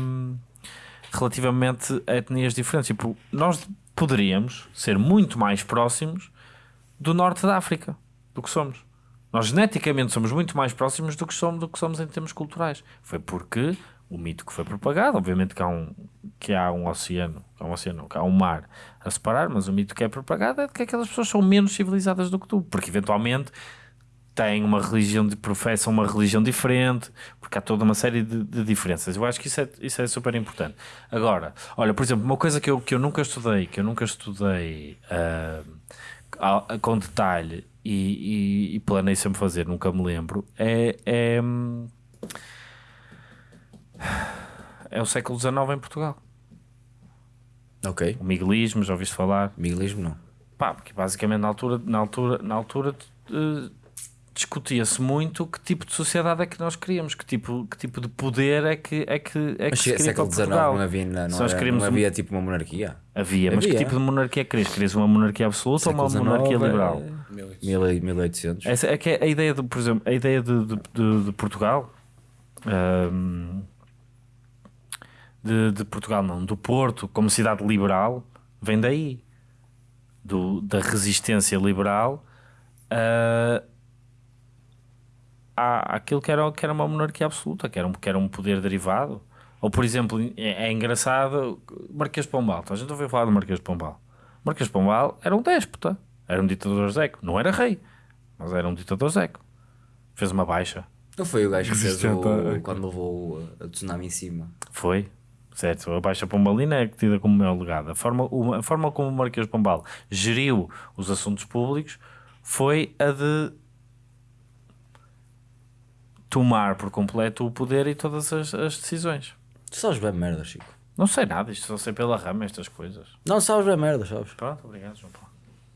relativamente a etnias diferentes. Tipo, nós poderíamos ser muito mais próximos do norte da África do que somos. Nós geneticamente somos muito mais próximos do que somos, do que somos em termos culturais. Foi porque o mito que foi propagado, obviamente que há um, que há um oceano, há um oceano, há um mar a separar, mas o mito que é propagado é de que aquelas pessoas são menos civilizadas do que tu, porque eventualmente têm uma religião de professam uma religião diferente, porque há toda uma série de, de diferenças. Eu acho que isso é, isso é super importante. Agora, olha, por exemplo, uma coisa que eu, que eu nunca estudei, que eu nunca estudei a- com detalhe e, e, e planei sempre fazer, nunca me lembro, é, é, hum, é o século XIX em Portugal. Ok. O miguelismo, já ouviste falar? Miguelismo não. Pá, porque basicamente na altura, na altura, na altura eh, discutia-se muito que tipo de sociedade é que nós queríamos, que tipo, que tipo de poder é que, é que, é que Mas se queria século XIX não havia, não, nós era- não um- havia tipo uma monarquia. Havia, mas que Havia. tipo de monarquia querias? Querias uma monarquia absoluta ou uma Século monarquia XIX, liberal? é 1000 1800. Essa é que é a ideia de, por exemplo, a ideia de, de, de- de Portugal, ahm, de, de Portugal não, do Porto como cidade liberal, vem daí, do, da resistência liberal a, à- àquilo que era, que era uma monarquia absoluta, que era um, que era um poder derivado. Ou, por exemplo, é, é engraçado, Marquês de Pombal, então a gente ouviu falar do Marquês de Pombal. Marquês de Pombal era um déspota, era um ditador zeco, não era rei, mas era um ditador zeco. Fez uma baixa. Não foi o gajo que fez o, a- quando levou o- a tsunami em cima. Foi, certo. A Baixa Pombalina é tida como meu legado. A forma, a forma como o Marquês Pombal geriu os assuntos públicos foi a de tomar por completo o poder e todas as, as decisões. Tu sabes bem merda, Chico. Não sei nada, isto só sei pela rama estas coisas. Não sabes bem merda, sabes? Pronto, obrigado, João Paulo.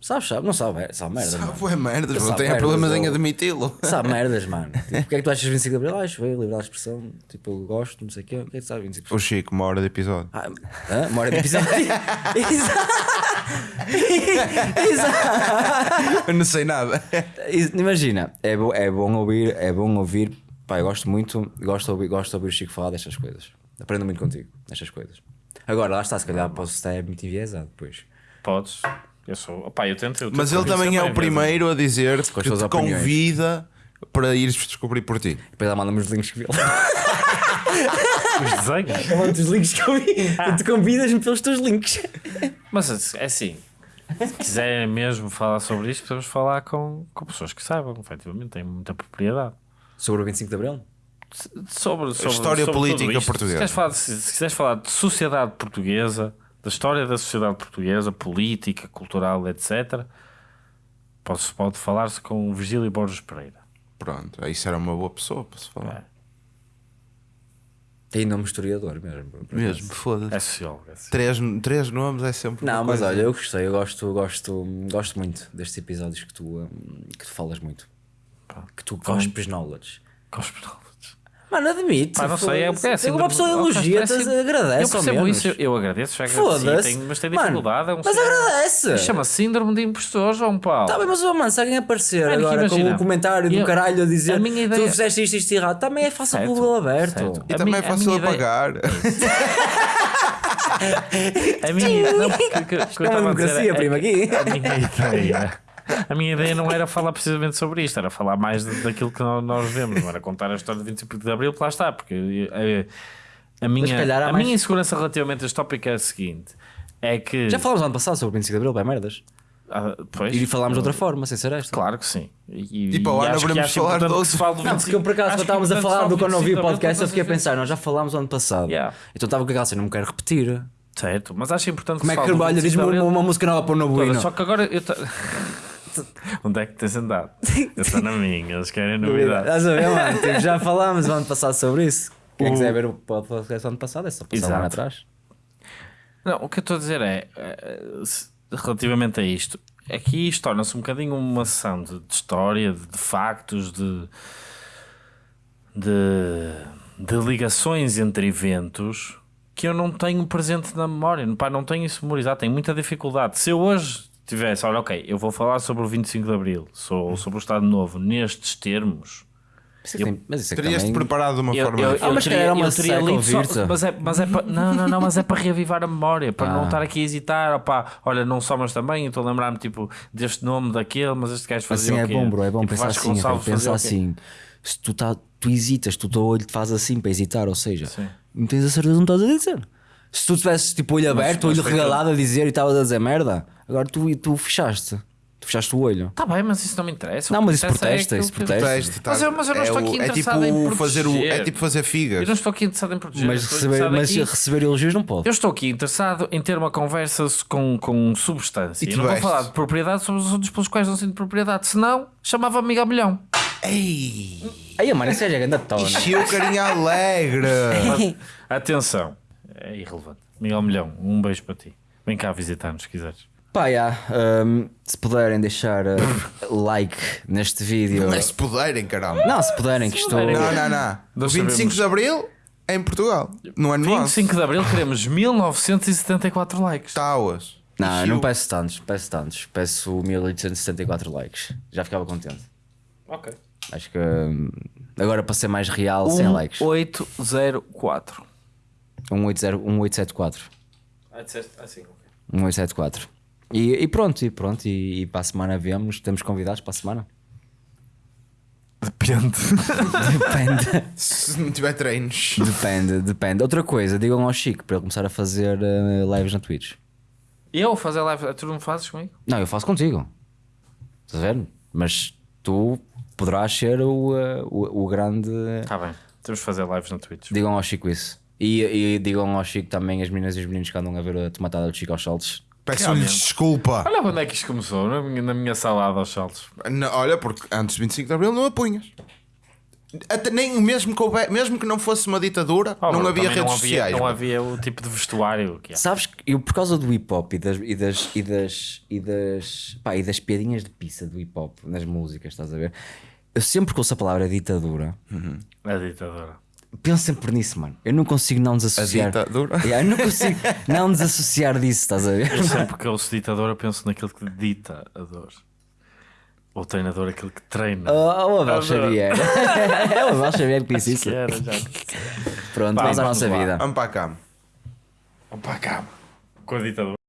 Sabes, sabes? Não sabe, é- sabe merda. Sabe, mano. foi merdas, não Sabe tenho merdas, problemas em admiti-lo. Sabe merdas, mano. Tipo, o que é que tu achas de 25 de Abril? Ah, acho bem, liberdade de expressão. Tipo, eu gosto, não sei o quê. O que é que tu sabes de 25 de O Chico, uma hora de episódio. Ah, hã? Uma hora de episódio. Exato. Exato. Eu não sei nada. Imagina, é, bo- é bom ouvir, é bom ouvir. Pá, eu gosto muito, gosto de ouvir, gosto de ouvir o Chico falar destas coisas. Aprendo muito contigo, nestas coisas. Agora, lá está, se calhar posso estar muito enviesado depois. Podes. Eu sou. Opá, eu tento. eu tento Mas ele também é o primeiro a dizer que te opiniões. convida para ires descobrir por ti. Depois ela manda-me os links que viu. Os desenhos. Eu mando os links que eu vi. E tu convidas-me pelos teus links. Mas é assim, se quiser mesmo falar sobre isto, podemos falar com, com pessoas que saibam, efetivamente, têm muita propriedade. Sobre o 25 de Abril? Sobre, sobre história sobre política portuguesa. Se quiseres, falar, se, se quiseres falar de sociedade portuguesa, da história da sociedade portuguesa, política, cultural, etc., pode, pode falar-se com o Virgílio Borges Pereira. Pronto, isso era uma boa pessoa para se falar. Tem nome historiador mesmo. Mesmo, foda-se. É sociólogo. é. Três, três nomes é sempre. Não, uma mas coisa. olha, eu gostei, eu gosto, gosto, gosto muito destes episódios que tu, hum, que tu falas muito. Que tu cospes knowledge. Gospel knowledge. Mano, admite. Pá, não sei, é porque é assim. Uma pessoa elogia-te, Eu agradece. ao percebo isso, eu, eu agradeço, já agradeci, tenho- mas tenho Mano, dificuldade. é um Mas síndrome- agradece. Chama-se síndrome de impostor, João Paulo. Tá bem, mas oh, mano, se alguém aparecer Mano, agora com um comentário do eu- caralho a dizer a minha tu ideia- fizeste isto, isto errado, também é fácil Certo, Google aberto. certo. E A também é fácil apagar. A minha, não, porque, que, que eu É uma democracia, é prima, aqui. A minha ideia. A minha ideia não era falar precisamente sobre isto, era falar mais daquilo que nó- nós vemos, não era contar a história de 25 de Abril, lá está, porque eh, a, minha, calhar há a mais- minha insegurança relativamente a este tópico é a seguinte: é que. Já falámos no ano passado sobre o 25 de Abril, bem merdas. Ah, pois, E falámos de outra forma, sem ser esta. Claro que sim. E, E para o ano acho que haveremos acho falar importante de que se fale do Não, porque 25 eu por acaso, quando é estávamos a falar do quando ouvi o 25 de Abril podcast, eu fiquei a pensar, nós já falámos o ano passado. Yeah. Então estava com aquela cena, não me quero repetir. Certo, mas acho importante Como é que fale do olha, 25 de diz-me uma, uma música nova para o hino. Só que agora eu Onde é que tens andado? Eu estou na minha, eles querem novidade. Estás a ver, mano? Tipo, já falámos o ano passado sobre isso. Quem quiser ver o podcast ano passado é só passar lá Exato. atrás. Não, o que eu estou a dizer é, eh, relativamente a isto, aqui isto torna-se um bocadinho uma sessão de, de história, de, de factos, de, de, de ligações entre eventos que eu não tenho presente na memória. Pá, não tenho isso memorizado, tenho muita dificuldade. Se eu hoje tivesse, olha, ok, eu vou falar sobre o 25 de Abril, sou, sobre o Estado Novo, nestes termos. Mas isso, tem- mas isso é que Terias-te também... preparado de uma Eu, forma eu, eu Ah, mas teria, era uma eu teria lido só- mas é, mas é para, não, não, não, mas é para reavivar a memória, para Ah. não estar aqui a hesitar, opá, olha, não só mas também, eu estou a lembrar-me tipo deste nome daquele, mas este gajo fazia Assim é o quê? bom, bro, é bom Tipo, pensar assim. Gonçalves Rafa, fazia Pensa o quê? assim. Se tu, tá, tu hesitas, tu o teu olho te faz assim para hesitar, ou seja, Sim. não tens a certeza não estás a dizer. Se tu tivesses tipo olho aberto, mas olho foi regalado a dizer e estavas a dizer merda, agora tu, tu fechaste. Tu fechaste o olho. Tá bem, mas isso não me interessa. Não, mas isso é protesta, aquilo isso protesta. Teste, tá- Mas eu- mas eu não é estou o- aqui é tipo interessado em fazer o, é proteger. tipo fazer Eu figas. não estou aqui interessado em proteger. Mas, receber, interessado mas aqui- receber elogios não pode. Eu estou aqui interessado em ter uma conversa com, com substância. E Eu tu não vou vestes? falar de propriedade sobre os assuntos pelos quais não sinto propriedade. Senão, chamava-me Miguel Milhão. Ei! Aí, mano, isso é grande tona. Encheu o carinha alegre! Atenção, é irrelevante. Miguel Milhão, um beijo para ti. Vem cá visitar-nos se quiseres. Pá, já, hum, se puderem deixar uh, like neste vídeo. Não é se puderem, caramba. Não, se puderem, que estou. Não, não, não. O Nós 25 sabemos. de Abril é em Portugal. Não é no nosso. 25 de Abril queremos 1974 likes. Táuas. Não, eu não peço tantos, peço tantos. Peço 1874 likes. Já ficava contente. Ok. Acho que hum, agora para ser mais real, 100 Um likes. 1804. 180, 1874. Ah, disseste assim, ok. 1874. E, e pronto, e pronto. E, e para a semana vemos. Temos convidados para a semana. Depende. Depende. Se não tiver treinos. depende, depende. Outra coisa, digam ao Chico para ele começar a fazer uh, lives na Twitch. Eu fazer live, tu não fazes comigo? Não, eu faço contigo. Estás a ver? Mas tu poderás ser o, uh, o, o grande. Está bem. Temos de fazer lives na Twitch. Digam ao Chico isso. E, e digam ao Chico também as meninas e os meninos que andam a ver a tomatada do Chico aos saltos. Peço-lhes Realmente. desculpa. Olha onde é que isto começou, na minha, na minha salada aos saltos. Não, olha, porque antes de 25 de Abril não a punhas. Até nem mesmo que, houver- mesmo que não fosse uma ditadura, Oh, não havia também redes não havia, sociais. Não havia o tipo de vestuário que há. Sabes que eu, por causa do hip hop e das, e das, e das, e das, pá, e das piadinhas de pizza do hip hop nas músicas, estás a ver? Eu sempre que ouço a palavra ditadura, A ditadura. Penso sempre nisso, mano. Eu não consigo não desassociar. ditadura? Yeah, eu não consigo não desassociar disso, estás a ver? Eu sempre que ouço ditador, eu penso naquele que dita a dor. O treinador, aquele que treina. Oh, oh Abel Adoro. Xavier. é o Abel Xavier que disse isso. Que era, já. Pronto, Pá, vamos à nossa lá. vida. Vamos para a cama. Vamos para a cama. Com a ditadura.